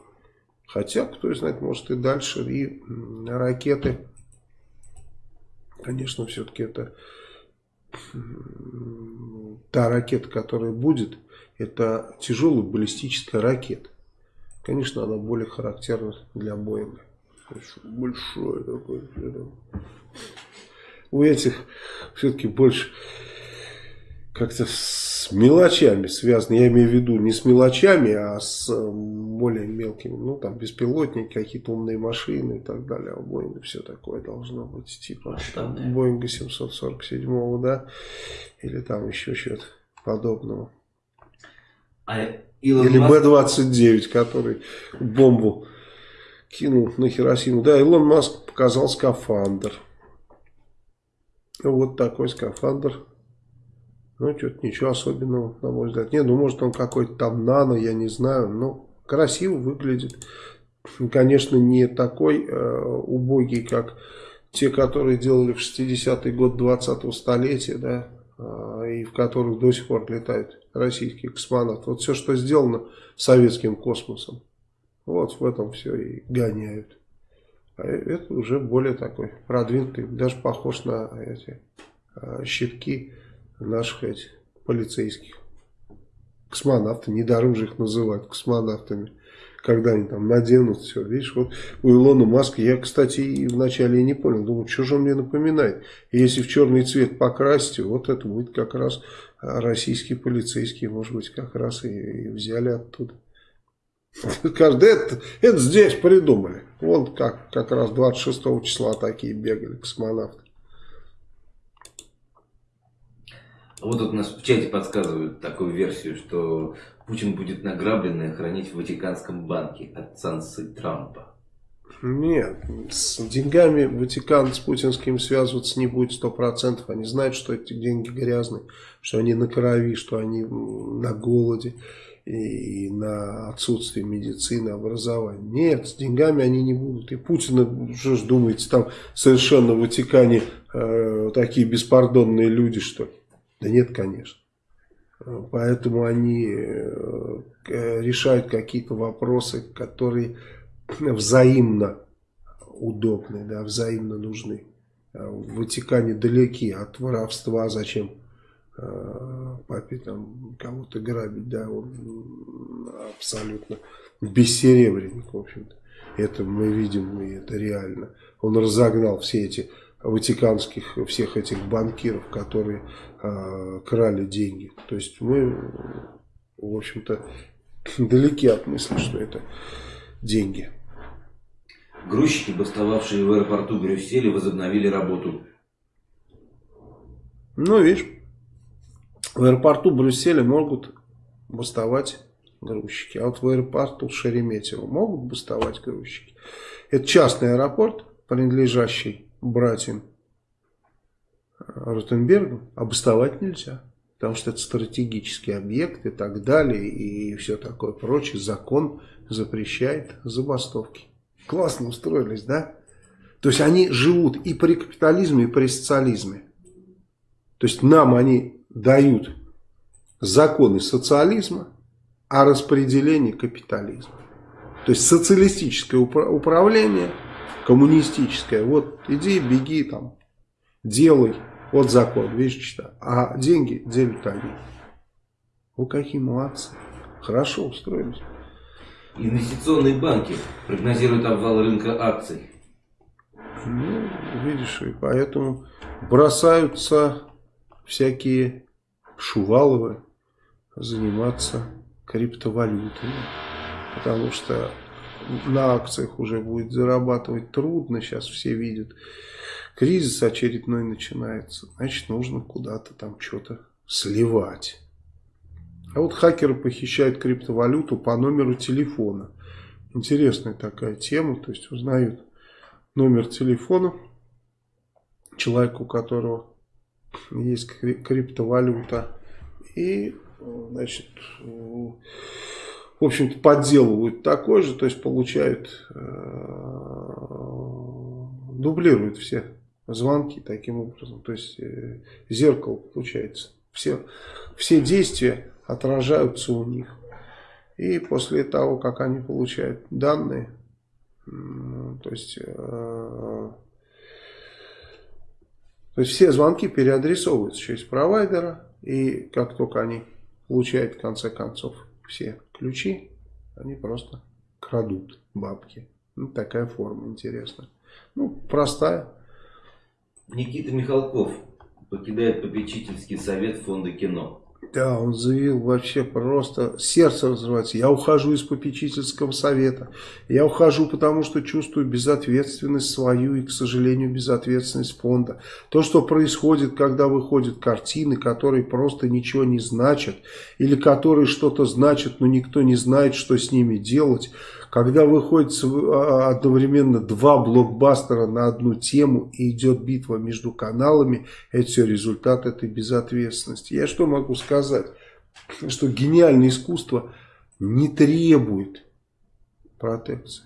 Хотя, кто знает, может и дальше. И ракеты, конечно, все-таки это та ракета, которая будет, это тяжелая баллистическая ракета. Конечно, она более характерна для Боинга. Большой такой. У этих все-таки больше как-то с мелочами связано. Я имею в виду не с мелочами, а с более мелкими. Ну, там, беспилотники, какие-то умные машины и так далее. А у Боинга все такое должно быть. Типа Боинга 747, да? Или там еще что-то подобного. А Илон Или Б-29, который бомбу кинул на Хиросиму. Да, Илон Маск показал скафандр. Вот такой скафандр. Ну, что-то ничего особенного, на мой взгляд. Не, ну, может, он какой-то там нано, я не знаю. Но красиво выглядит. Конечно, не такой э, убогий, как те, которые делали в 60-й год 20-го столетия, да, э, и в которых до сих пор летают российских космонавтов. Вот все, что сделано советским космосом, вот в этом все и гоняют. А это уже более такой продвинутый, даже похож на эти а, щитки наших этих полицейских. Космонавты, недаром их называют космонавтами когда они там наденут все. Видишь, вот у Илона Маска, я, кстати, вначале и не понял, думаю, что же он мне напоминает. И если в черный цвет покрасить, вот это будет как раз а, российские полицейские, может быть, как раз и, и взяли оттуда. Каждый это, это здесь придумали. Вот как, как раз 26 числа такие бегали космонавты. Вот тут нас в чате подсказывают такую версию, что Путин будет награбленное хранить в Ватиканском банке от санкций Трампа. Нет, с деньгами Ватикан с путинским связываться не будет сто процентов. Они знают, что эти деньги грязные, что они на крови, что они на голоде и на отсутствие медицины, образования. Нет, с деньгами они не будут. И Путина, что ж думаете, там совершенно в Ватикане э, такие беспардонные люди, что? Да нет, конечно. Поэтому они э, решают какие-то вопросы, которые взаимно удобны, да, взаимно нужны. А в Ватикане далеки от воровства, зачем э, папе там кого-то грабить, да, он абсолютно бессеребренник, в общем-то. Это мы видим, и это реально. Он разогнал все эти ватиканских, всех этих банкиров, которые э, крали деньги. То есть мы, в общем-то, далеки от мысли, что это деньги. Грузчики, бастовавшие в аэропорту Брюсселя, возобновили работу. Ну, видишь, в аэропорту Брюсселя могут бастовать грузчики, а вот в аэропорту Шереметьево могут бастовать грузчики. Это частный аэропорт, принадлежащий братьям Ротенбергу, а бастовать нельзя. Потому что это стратегический объект и так далее, и все такое прочее. Закон запрещает забастовки. Классно устроились, да? То есть они живут и при капитализме, и при социализме. То есть нам они дают законы социализма, а распределение капитализма. То есть социалистическое управление, коммунистическое. Вот иди, беги там, делай. Вот закон, видишь, что. А деньги делят они. Вы какие молодцы. Хорошо устроились. Инвестиционные банки прогнозируют обвал рынка акций. Ну, видишь, и поэтому бросаются всякие шуваловы заниматься криптовалютами. Потому что на акциях уже будет зарабатывать трудно, сейчас все видят. Кризис очередной начинается, значит нужно куда-то там что-то сливать. А вот хакеры похищают криптовалюту по номеру телефона. Интересная такая тема, то есть узнают номер телефона человека, у которого есть криптовалюта. И, значит, в общем-то, подделывают такой же, то есть получают, э, дублируют все звонки таким образом. То есть э, зеркало получается. Все, все действия отражаются у них. И после того, как они получают данные, то есть, э, то есть все звонки переадресовываются через провайдера, и как только они получают в конце концов все ключи, они просто крадут бабки. Ну, такая форма интересная. Ну, простая. Никита Михалков покидает попечительский совет фонда кино. Да, он заявил вообще просто сердце разрывается. Я ухожу из попечительского совета. Я ухожу, потому что чувствую безответственность свою и, к сожалению, безответственность фонда. То, что происходит, когда выходят картины, которые просто ничего не значат, или которые что-то значат, но никто не знает, что с ними делать – когда выходит а, одновременно два блокбастера на одну тему и идет битва между каналами, это все результат этой безответственности. Я что могу сказать? Что гениальное искусство не требует протекции.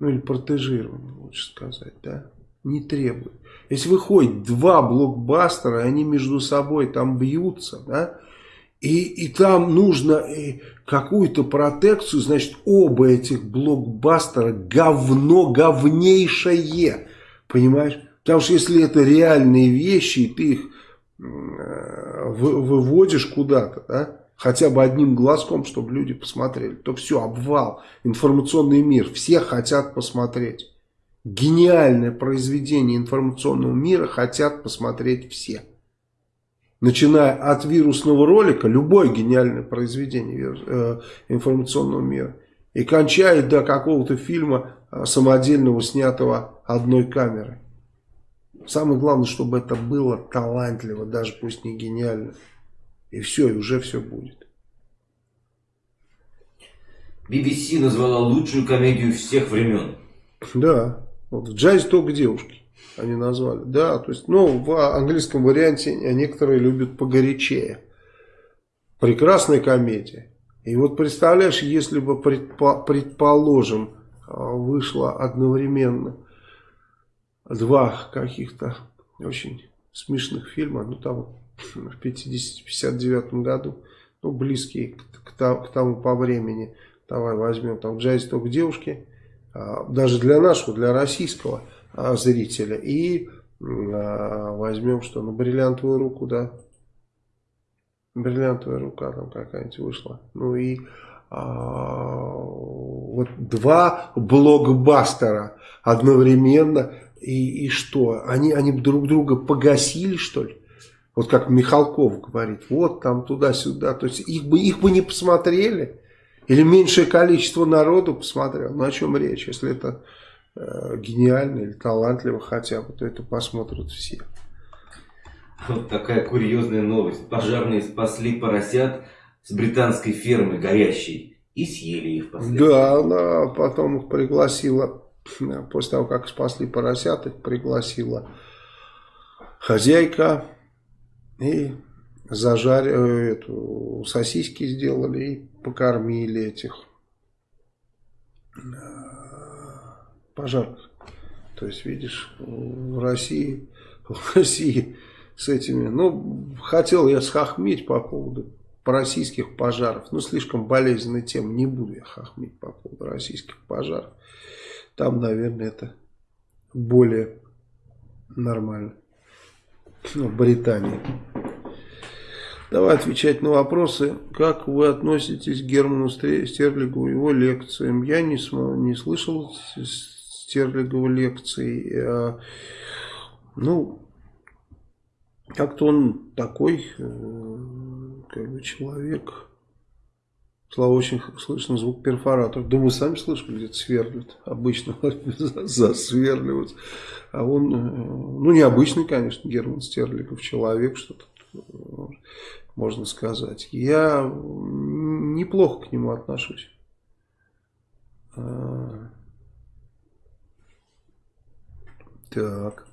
Ну или протежирования, лучше сказать, да? Не требует. Если выходит два блокбастера, и они между собой там бьются, да? И, и там нужно э, какую-то протекцию, значит, оба этих блокбастера говно говнейшее. Понимаешь? Потому что если это реальные вещи, и ты их э, выводишь куда-то, да, хотя бы одним глазком, чтобы люди посмотрели, то все, обвал, информационный мир, все хотят посмотреть. Гениальное произведение информационного мира хотят посмотреть все начиная от вирусного ролика, любое гениальное произведение э, информационного мира, и кончая до какого-то фильма э, самодельного, снятого одной камерой. Самое главное, чтобы это было талантливо, даже пусть не гениально. И все, и уже все будет. BBC назвала лучшую комедию всех времен. Да, вот в джазе только девушки они назвали. Да, то есть, ну, в английском варианте некоторые любят погорячее. Прекрасная комедия. И вот представляешь, если бы, предположим, а, вышло одновременно два каких-то очень смешных фильма, ну там в 50-59 году, ну близкие к, к, к тому по времени, давай возьмем там «Джайз только девушки», даже для нашего, для российского зрителя. И возьмем что, ну, бриллиантовую руку, да, бриллиантовая рука там какая-нибудь вышла. Ну и а, вот два блокбастера одновременно. И, и что? Они, они друг друга погасили, что ли? Вот как Михалков говорит, вот там туда-сюда. То есть их бы, их бы не посмотрели. Или меньшее количество народу посмотрел. Ну о чем речь? Если это гениально или талантливо хотя бы, то это посмотрят все. Вот такая курьезная новость. Пожарные спасли поросят с британской фермы горящей и съели их последствия. Да, она потом их пригласила, после того, как спасли поросят, их пригласила хозяйка и зажарили, эту, сосиски сделали и покормили этих пожарных. То есть, видишь, в России, в России с этими. Ну, хотел я схохмить по поводу российских пожаров. Ну, слишком болезненная тема. Не буду я хохмить по поводу российских пожаров. Там, наверное, это более нормально. Ну, в Британии. Давай отвечать на вопросы. Как вы относитесь к Герману Стерлигу его лекциям? Я не, не слышал Стерлигова лекций. Э, ну, как-то он такой, э, как бы человек. Слава, очень слышно звук перфоратора. Да мы сами слышим, где-то сверлят. Обычно засверливают. А он, э, ну необычный, конечно, Герман Стерлигов, человек, что-то можно сказать. Я неплохо к нему отношусь. А, так.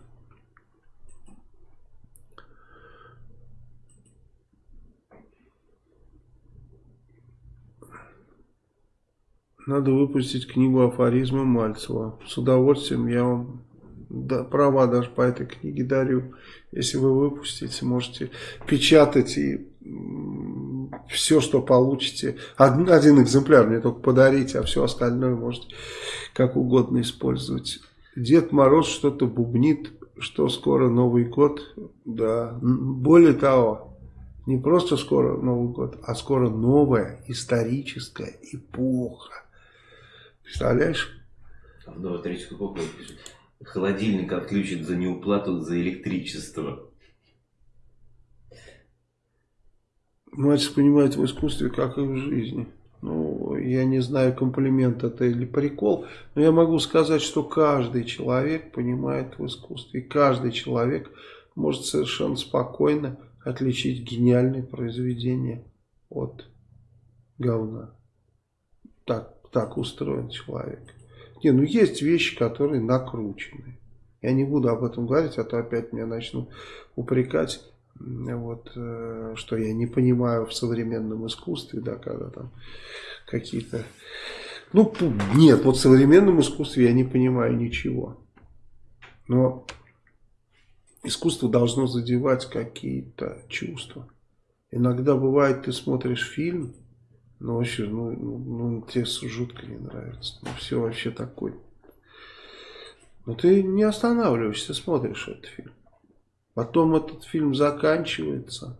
Надо выпустить книгу афоризмы Мальцева. С удовольствием я вам да, права даже по этой книге дарю. Если вы выпустите, можете печатать и все, что получите. Один, один экземпляр мне только подарите, а все остальное можете как угодно использовать. Дед Мороз что-то бубнит, что скоро Новый год. Да, более того, не просто скоро Новый год, а скоро новая историческая эпоха. Представляешь? В Новоисторическую эпоху пишет. Холодильник отключит за неуплату за электричество. Мальчик понимает в искусстве, как и в жизни. Я не знаю, комплимент это или прикол, но я могу сказать, что каждый человек понимает в искусстве. Каждый человек может совершенно спокойно отличить гениальное произведение от говна. Так так устроен человек. Не, ну есть вещи, которые накручены. Я не буду об этом говорить, а то опять меня начнут упрекать, вот, э, что я не понимаю в современном искусстве, да, когда там какие-то... Ну, нет, вот в современном искусстве я не понимаю ничего. Но искусство должно задевать какие-то чувства. Иногда бывает, ты смотришь фильм, ну, вообще, ну, ну, ну тебе жутко не нравится. Ну, все вообще такой. Но ты не останавливаешься, смотришь этот фильм. Потом этот фильм заканчивается.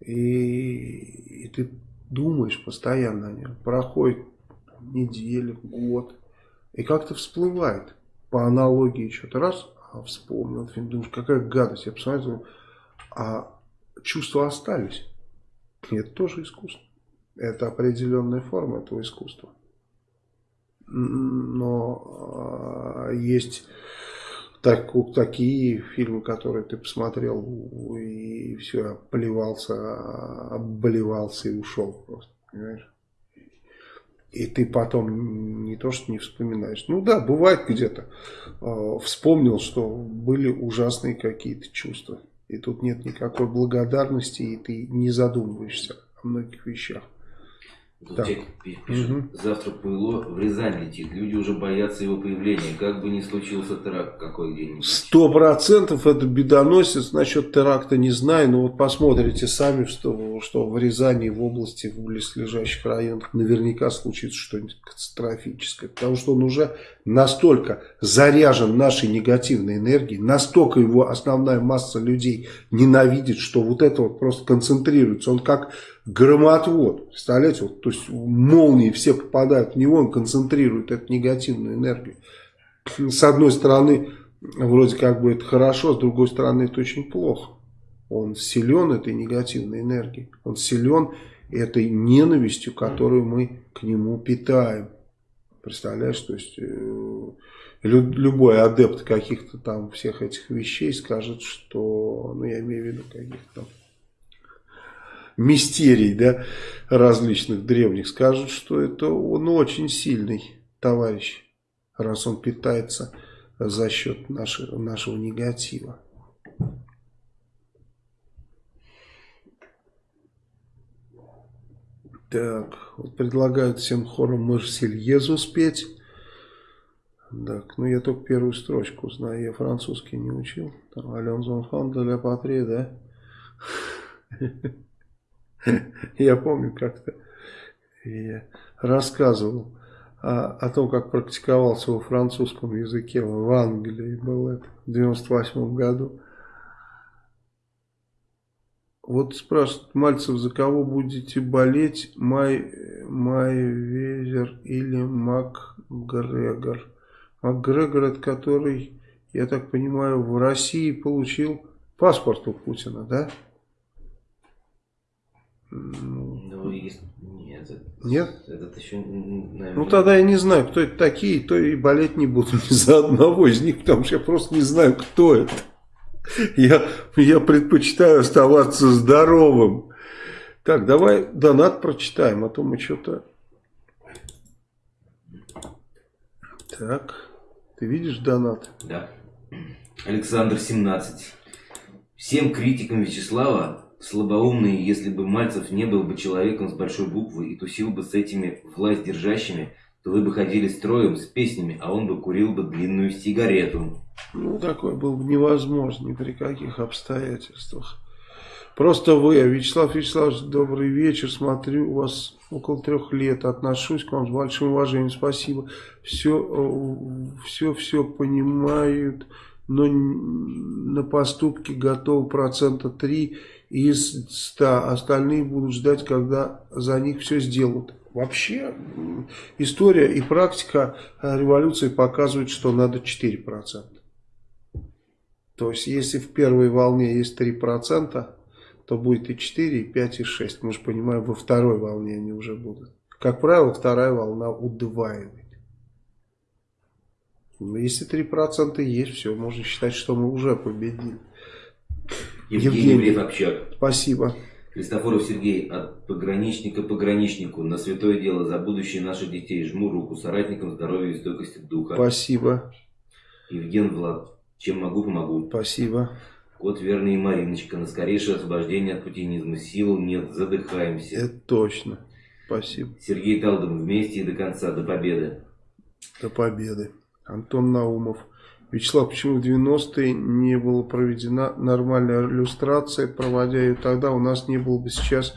И, и ты думаешь постоянно о нем. Проходит неделя, год. И как-то всплывает. По аналогии что-то раз, а вспомнил фильм. Думаешь, какая гадость. Я посмотрел, а чувства остались. Это тоже искусство. Это определенная форма этого искусства. Но а, есть так, такие фильмы, которые ты посмотрел и все, плевался, обливался и ушел просто, понимаешь? И ты потом не то, что не вспоминаешь. Ну да, бывает где-то. Э, вспомнил, что были ужасные какие-то чувства. И тут нет никакой благодарности, и ты не задумываешься о многих вещах. Тут пишет, угу. завтра Пуйло в Рязань летит. Люди уже боятся его появления. Как бы ни случился теракт какой где-нибудь. Сто процентов это бедоносец. Насчет теракта не знаю. Но вот посмотрите сами, что, что в Рязани, в области, в близлежащих районах наверняка случится что-нибудь катастрофическое. Потому что он уже настолько заряжен нашей негативной энергией, настолько его основная масса людей ненавидит, что вот это вот просто концентрируется. Он как громотвод, представляете, вот, то есть молнии все попадают в него, он концентрирует эту негативную энергию. С одной стороны, вроде как бы это хорошо, с другой стороны, это очень плохо. Он силен этой негативной энергией, он силен этой ненавистью, которую мы к нему питаем. Представляешь, то есть э, любой адепт каких-то там всех этих вещей скажет, что, ну я имею в виду каких-то там мистерий да, различных древних, скажут, что это он очень сильный товарищ, раз он питается за счет нашего, нашего негатива. Так, вот предлагают всем хором Марсельезу спеть. Так, ну я только первую строчку знаю, я французский не учил. Там Ален Зонфан де ля Патри, да? Я помню как-то я рассказывал о, о том, как практиковался во французском языке в Англии, был это в 98 году. Вот спрашивают, Мальцев, за кого будете болеть, Май, Май Везер или МакГрегор? МакГрегор, это который, я так понимаю, в России получил паспорт у Путина, да? Ну, есть... Нет, Нет? Этот еще, наверное... Ну, тогда я не знаю, кто это такие, то и болеть не буду ни за одного из них, потому что я просто не знаю, кто это. Я, я предпочитаю оставаться здоровым. Так, давай донат прочитаем, а то мы что-то... Так, ты видишь донат? Да. Александр 17. Всем критикам Вячеслава слабоумные, если бы Мальцев не был бы человеком с большой буквы и тусил бы с этими власть держащими, то вы бы ходили строем с песнями, а он бы курил бы длинную сигарету. Ну, такое было бы невозможно ни при каких обстоятельствах. Просто вы, Вячеслав Вячеславович, добрый вечер, смотрю, у вас около трех лет, отношусь к вам с большим уважением, спасибо. Все, э, все, все понимают, но на поступки готовы процента три из 100, остальные будут ждать, когда за них все сделают. Вообще, история и практика революции показывают, что надо 4%. То есть, если в первой волне есть 3%, то будет и 4, и 5, и 6. Мы же понимаем, во второй волне они уже будут. Как правило, вторая волна удваивает. Если 3% есть, все, можно считать, что мы уже победили. Евгений, Евгений. Общак. Спасибо. Христофоров Сергей, от пограничника пограничнику, на святое дело, за будущее наших детей. Жму руку соратникам здоровья и стойкости духа. Спасибо. Евген Влад, чем могу, помогу. Спасибо. Кот Верный и Мариночка, на скорейшее освобождение от путинизма. Сил нет, задыхаемся. Это точно. Спасибо. Сергей Талдом, вместе и до конца, до победы. До победы. Антон Наумов. Вячеслав, почему в 90-е не была проведена нормальная иллюстрация, проводя ее тогда, у нас не было бы сейчас...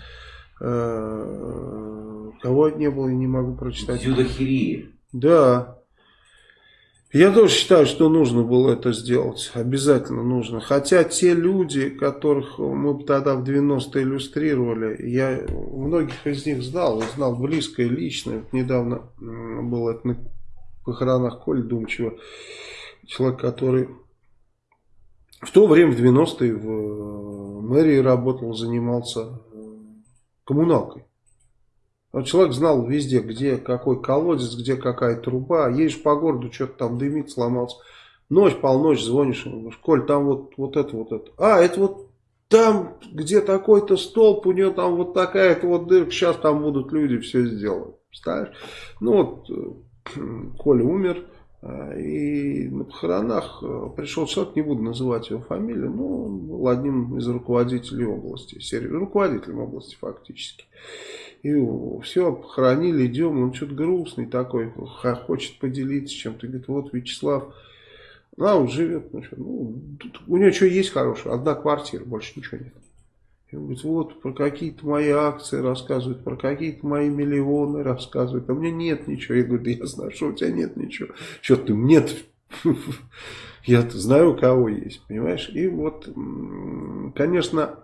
Э, кого не было, я не могу прочитать. Зюдахирии. Да. Я тоже считаю, что нужно было это сделать. Обязательно нужно. Хотя те люди, которых мы тогда в 90-е иллюстрировали, я многих из них знал, знал близко и лично. Недавно было это на похоронах Коли Думчева человек, который в то время, в 90-е, в э, мэрии работал, занимался э, коммуналкой. Вот человек знал везде, где какой колодец, где какая труба. Едешь по городу, что-то там дымит, сломался. Ночь, полночь звонишь, говоришь, Коль, там вот, вот это, вот это. А, это вот там, где такой-то столб, у нее там вот такая-то вот дырка, сейчас там будут люди все сделают. Представляешь? Ну вот, э, Коля умер, И на похоронах пришел человек, не буду называть его фамилию, но он был одним из руководителей области, руководителем области фактически. И все, похоронили, идем, он что-то грустный такой, хочет поделиться чем-то. Говорит, вот Вячеслав, а он живет, ну, у него что есть хорошее, одна квартира, больше ничего нет. Говорит, вот про какие-то мои акции рассказывают, про какие-то мои миллионы рассказывают, а меня нет ничего. Я говорю, да я знаю, что у тебя нет ничего. Что ты, нет я знаю, у кого есть, понимаешь? И вот, конечно,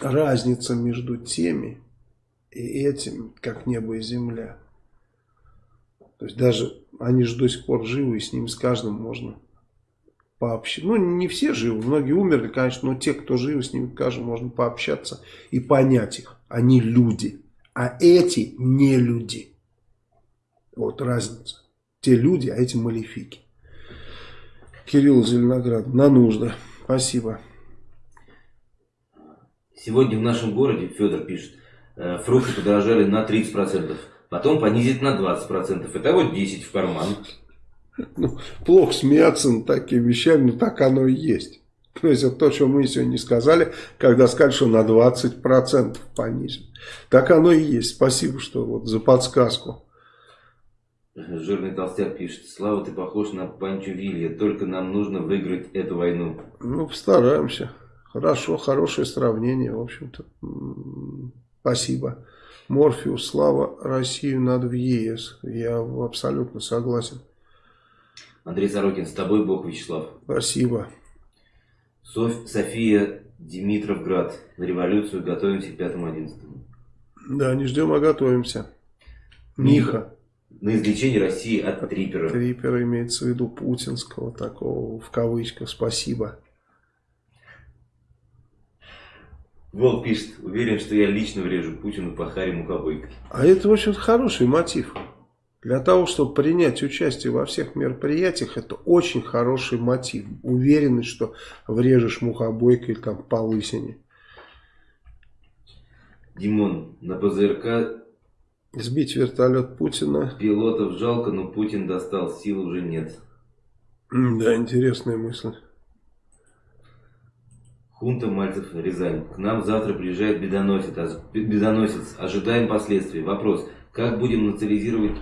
разница между теми, и этим, как небо и земля. То есть даже они же до сих пор живы, и с ними с каждым можно пообщаться. Ну, не все живы, многие умерли, конечно, но те, кто живы, с ними, скажем, можно пообщаться и понять их. Они люди, а эти не люди. Вот разница. Те люди, а эти малефики. Кирилл Зеленоград, на нужды. Спасибо. Сегодня в нашем городе, Федор пишет, Э, фрукты подорожали на 30%, потом понизить на 20%. Итого 10 в карман. Ну, плохо смеяться над такими вещами, но так оно и есть. То есть это то, что мы сегодня сказали, когда сказали, что на 20% понизим. Так оно и есть. Спасибо, что вот за подсказку. Жирный толстяк пишет, Слава, ты похож на Панчо Вилья, только нам нужно выиграть эту войну. Ну, постараемся. Хорошо, хорошее сравнение, в общем-то. Спасибо. Морфеус, слава Россию надо в ЕС. Я абсолютно согласен. Андрей Сорокин, с тобой Бог, Вячеслав. Спасибо. Соф... София Димитровград. На революцию готовимся к 5-11. Да, не ждем, а готовимся. Миха. На излечение России от трипера. Трипера имеется в виду путинского такого, в кавычках. Спасибо. Волк пишет, уверен, что я лично врежу Путину по Харе Мукобойко. А это, в общем хороший мотив. Для того, чтобы принять участие во всех мероприятиях, это очень хороший мотив. Уверенность, что врежешь мухобойкой там по лысине. Димон, на ПЗРК... Сбить вертолет Путина. Пилотов жалко, но Путин достал, сил уже нет. Да, интересная мысль. Хунта Мальцев, Рязань. К нам завтра приезжает бедоносец, бедоносец. Ожидаем последствий. Вопрос. Как будем национализировать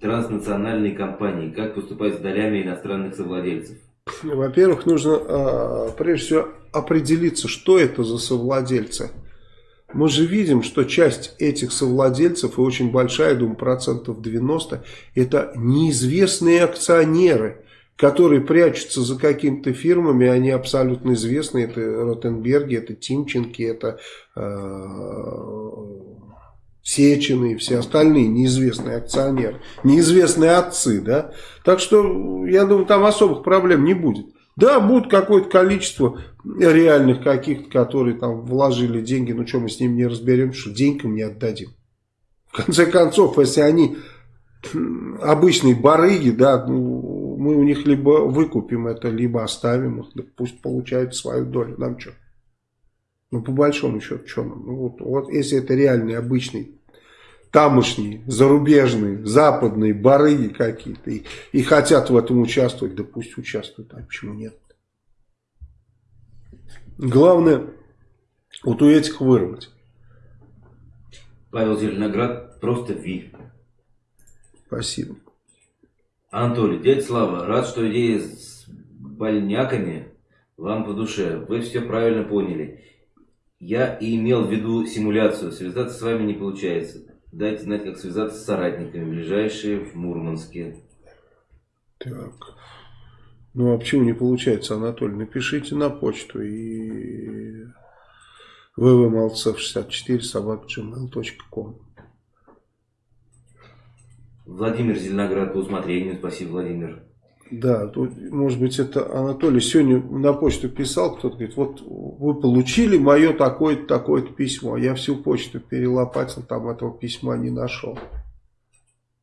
транснациональные компании? Как поступать с долями иностранных совладельцев? Во-первых, нужно а, прежде всего определиться, что это за совладельцы. Мы же видим, что часть этих совладельцев, и очень большая, думаю, процентов 90, это неизвестные акционеры которые прячутся за какими-то фирмами, они абсолютно известны, это Ротенберги, это Тимченки, это э, Сечины и все остальные неизвестные акционеры, неизвестные отцы, да, так что, я думаю, там особых проблем не будет. Да, будет какое-то количество реальных каких-то, которые там вложили деньги, ну что мы с ними не разберем, что деньгам не отдадим. В конце концов, если они обычные барыги, да, ну, мы у них либо выкупим это, либо оставим их, да пусть получают свою долю, нам что? Ну, по большому счету, что нам? Ну, вот, вот если это реальный, обычный, тамошний, зарубежный, западные барыги какие-то, и, и хотят в этом участвовать, да пусть участвуют, а почему нет? Главное, вот у этих вырвать. Павел Зеленоград, просто Ви. Спасибо. Анатолий, дядя Слава, рад, что идея с больняками вам по душе. Вы все правильно поняли. Я и имел в виду симуляцию. Связаться с вами не получается. Дайте знать, как связаться с соратниками, ближайшие в Мурманске. Так. Ну а почему не получается, Анатолий? Напишите на почту и ввмолцев64 собакgmail.com Владимир Зеленоград по усмотрению. Спасибо, Владимир. Да, может быть, это Анатолий сегодня на почту писал, кто-то говорит, вот вы получили мое такое-то, такое-то письмо. Я всю почту перелопатил, там этого письма не нашел.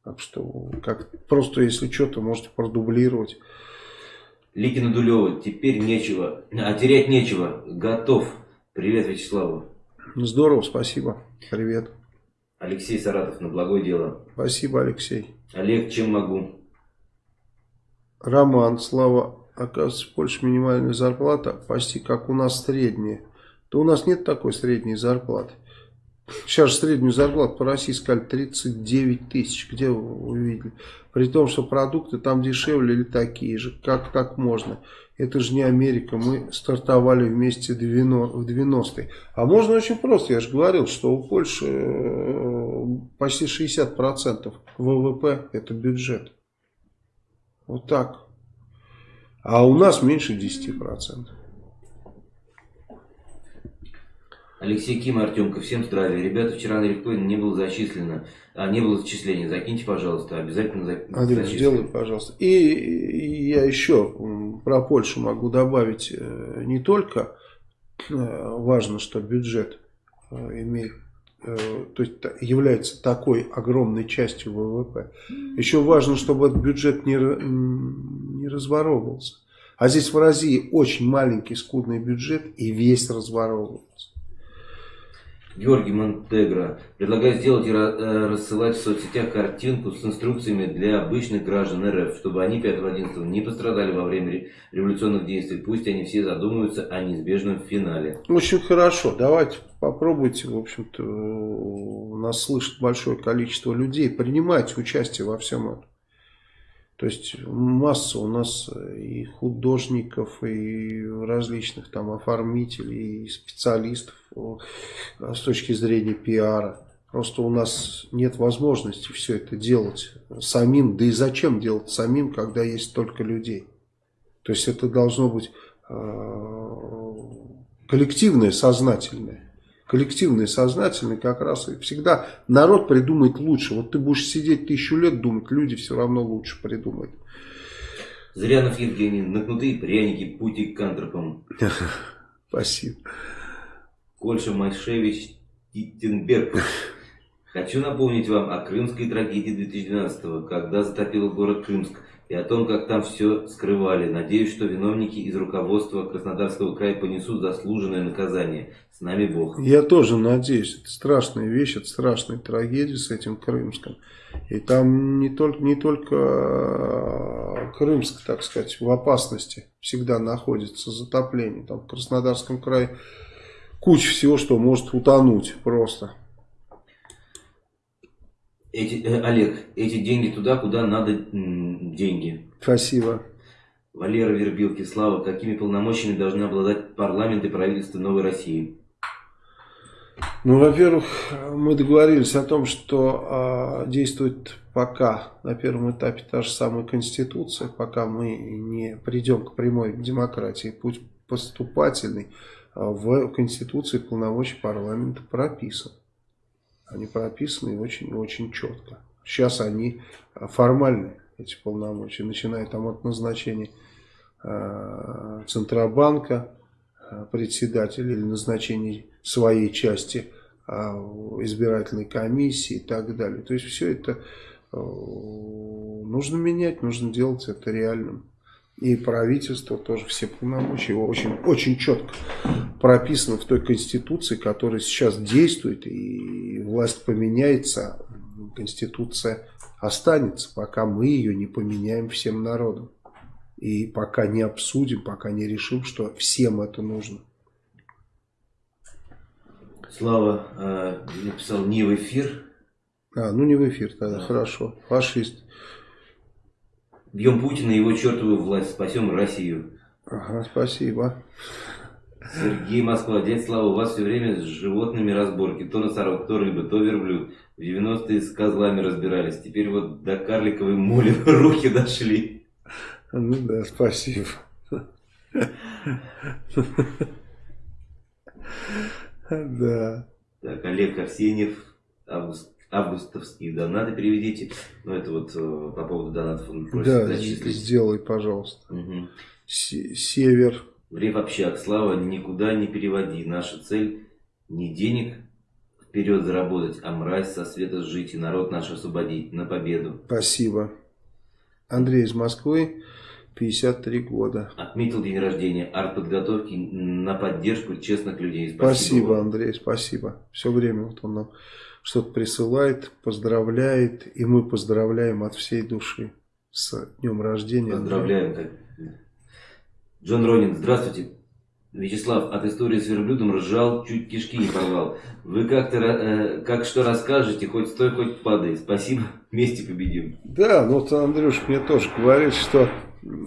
Так что, как, просто если что-то, можете продублировать. Ликина Дулева, теперь нечего, а терять нечего, готов. Привет, Вячеславу. Здорово, спасибо. Привет. Алексей Саратов на благое дело. Спасибо, Алексей. Олег, чем могу? Роман, Слава, оказывается, в Польше минимальная зарплата почти как у нас средняя. То у нас нет такой средней зарплаты. Сейчас среднюю зарплату по России сказали 39 тысяч. Где вы увидели? При том, что продукты там дешевле или такие же. Как так можно? Это же не Америка. Мы стартовали вместе в 90-е. А можно очень просто. Я же говорил, что у Польши э, почти 60% ВВП это бюджет. Вот так. А у нас меньше 10%. Алексей Ким, Артемка, всем здравия. Ребята, вчера на Рифкоин не было зачислено, а не было зачисления. Закиньте, пожалуйста, обязательно за... Андрей, сделай, пожалуйста. И я еще про Польшу могу добавить э, не только э, важно, что бюджет э, имеет то есть является такой огромной частью ВВП. Еще важно, чтобы этот бюджет не, не разворовывался. А здесь в России очень маленький скудный бюджет и весь разворовывается. Георгий Монтегро предлагает сделать и э, рассылать в соцсетях картинку с инструкциями для обычных граждан РФ, чтобы они 5-11 не пострадали во время революционных действий. Пусть они все задумаются о неизбежном финале. Очень хорошо. Давайте попробуйте. В общем-то, нас слышит большое количество людей. Принимайте участие во всем этом. То есть масса у нас и художников, и различных там оформителей, и специалистов с точки зрения пиара. Просто у нас нет возможности все это делать самим. Да и зачем делать самим, когда есть столько людей? То есть это должно быть э, коллективное, сознательное коллективный, сознательный, как раз и всегда народ придумает лучше. Вот ты будешь сидеть тысячу лет думать, люди все равно лучше придумают. Зырянов Евгений, накнутые пряники, пути к антропам. Спасибо. Кольша Майшевич Титтенберг. Хочу напомнить вам о крымской трагедии 2012 когда затопил город Крымск и о том, как там все скрывали. Надеюсь, что виновники из руководства Краснодарского края понесут заслуженное наказание. С нами Бог. Я тоже надеюсь. Это страшная вещь, это страшная трагедия с этим Крымском. И там не только, не только э, Крымск, так сказать, в опасности всегда находится затопление. Там в Краснодарском крае куча всего, что может утонуть просто. Эти, э, Олег, эти деньги туда, куда надо деньги. Спасибо. Валера Вербилки, Слава, какими полномочиями должны обладать парламент и правительство Новой России? Ну, во-первых, мы договорились о том, что э, действует пока на первом этапе та же самая Конституция, пока мы не придем к прямой демократии. Путь поступательный а, в Конституции полномочий парламента прописан. Они прописаны очень-очень четко. Сейчас они а, формальны, эти полномочия, начиная там от назначения э, Центробанка, э, председателя или назначения своей части избирательной комиссии и так далее. То есть все это э, нужно менять, нужно делать это реальным. И правительство тоже все полномочия его очень, очень четко прописано в той конституции, которая сейчас действует, и власть поменяется, конституция останется, пока мы ее не поменяем всем народом. И пока не обсудим, пока не решим, что всем это нужно. Слава э, написал не в эфир. А, ну не в эфир тогда, да. хорошо. Фашист. Бьем Путина и его чертову власть, спасем Россию. Ага, спасибо. Сергей Москва, дядь Слава, у вас все время с животными разборки. То носорог, то рыба, то верблюд. В 90-е с козлами разбирались. Теперь вот до карликовой моли руки дошли. Ну да, спасибо. Да. Так, Олег Арсеньев, август августовские донаты переведите. Ну, это вот э, по поводу донатов он просит да, зачислить. сделай, пожалуйста. Угу. Север. Время общак. Слава, никуда не переводи. Наша цель не денег вперед заработать, а мразь со света сжить и народ наш освободить на победу. Спасибо. Андрей из Москвы. 53 года. Отметил день рождения артподготовки на поддержку честных людей. Спасибо, спасибо Андрей, спасибо. Все время вот он нам что-то присылает, поздравляет, и мы поздравляем от всей души. с днем рождения. Поздравляем. Джон Ронин, здравствуйте. Вячеслав, от истории с верблюдом ржал, чуть кишки не порвал. Вы как-то, э, как что расскажете, хоть стой, хоть падай. Спасибо, вместе победим. Да, ну вот Андрюш мне тоже говорит, что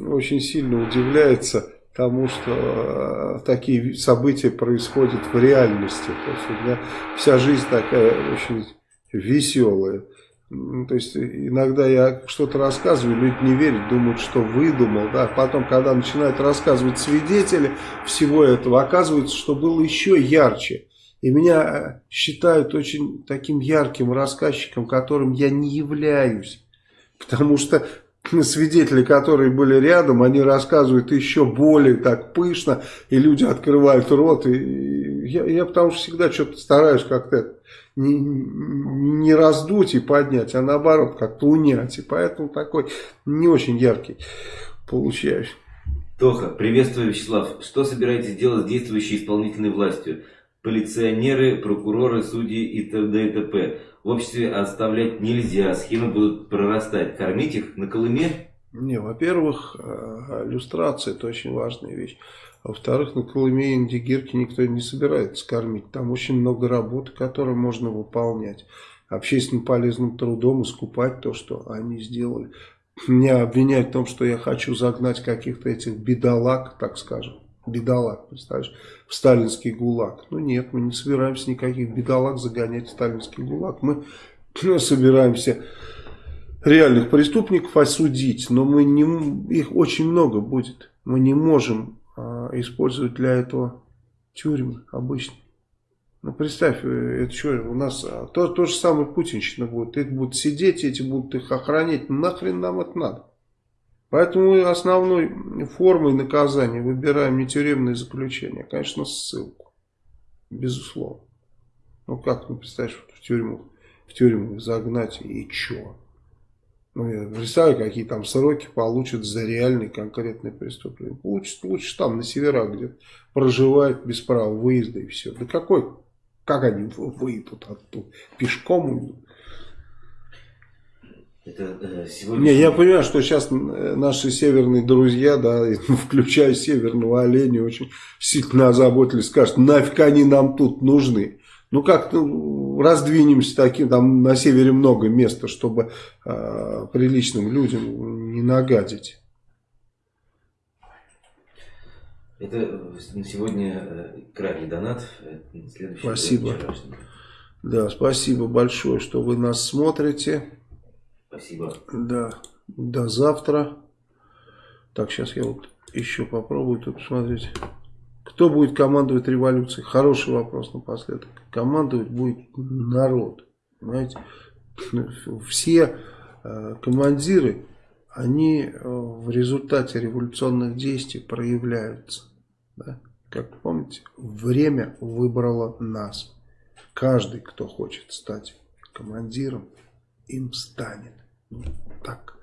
очень сильно удивляется тому, что э, такие события происходят в реальности. То есть у меня вся жизнь такая очень веселая. То есть иногда я что-то рассказываю, люди не верят, думают, что выдумал. Да? Потом, когда начинают рассказывать свидетели всего этого, оказывается, что было еще ярче. И меня э, считают очень таким ярким рассказчиком, которым я не являюсь. Потому что свидетели, которые были рядом, они рассказывают еще более так пышно, и люди открывают рот. И я, я потому что всегда что-то стараюсь как-то не, не раздуть и поднять, а наоборот как-то унять. И поэтому такой не очень яркий получаюсь. Тоха, приветствую, Вячеслав. Что собираетесь делать с действующей исполнительной властью? Полиционеры, прокуроры, судьи и т.д. и т.п. В обществе оставлять нельзя, схемы будут прорастать. Кормить их на Колыме? Не, во-первых, э, иллюстрация это очень важная вещь. Во-вторых, на Колыме и Индигирке никто не собирается кормить. Там очень много работы, которую можно выполнять. Общественно полезным трудом искупать то, что они сделали. Меня обвиняют в том, что я хочу загнать каких-то этих бедолаг, так скажем. Бедолаг, представляешь, в сталинский гулаг. Ну нет, мы не собираемся никаких бедолаг загонять в сталинский гулаг. Мы собираемся реальных преступников осудить, но мы не, их очень много будет. Мы не можем а, использовать для этого тюрьмы обычные. Ну, представь, э, это что, у нас а, то, то же самое путинщина будет. Эти будут сидеть, эти будут их охранять. Нахрен нам это надо? Поэтому основной формой наказания выбираем не тюремное заключение, а, конечно, ссылку. Безусловно. Ну, как, ну, представляешь, в тюрьму, в тюрьму загнать и чё? Ну, я представляю, какие там сроки получат за реальные конкретные преступления. Получат лучше там, на северах, где проживают без права выезда и все. Да какой, как они выйдут оттуда? Пешком уйдут? Это, э, сегодня... Не, я понимаю, что сейчас э, наши северные друзья, да, включая северного оленя, очень сильно озаботились, скажут, нафиг они нам тут нужны. Ну как ну, раздвинемся таким, там на севере много места, чтобы э, приличным людям не нагадить. Это на сегодня э, крайний донат. Э, спасибо. Да, спасибо большое, что вы нас смотрите. Спасибо. Да, до завтра. Так, сейчас я вот еще попробую тут посмотреть. Кто будет командовать революцией? Хороший вопрос напоследок. Командовать будет народ. Понимаете? Все э, командиры, они э, в результате революционных действий проявляются. Да? Как помните, время выбрало нас. Каждый, кто хочет стать командиром, им станет. Так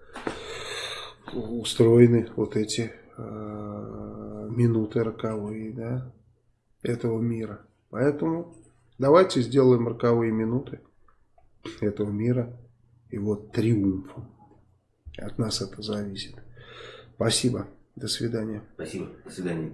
устроены вот эти Э, минуты роковые, да, этого мира. Поэтому давайте сделаем роковые минуты этого мира его триумфом. От нас это зависит. Спасибо. До свидания. Спасибо. До свидания.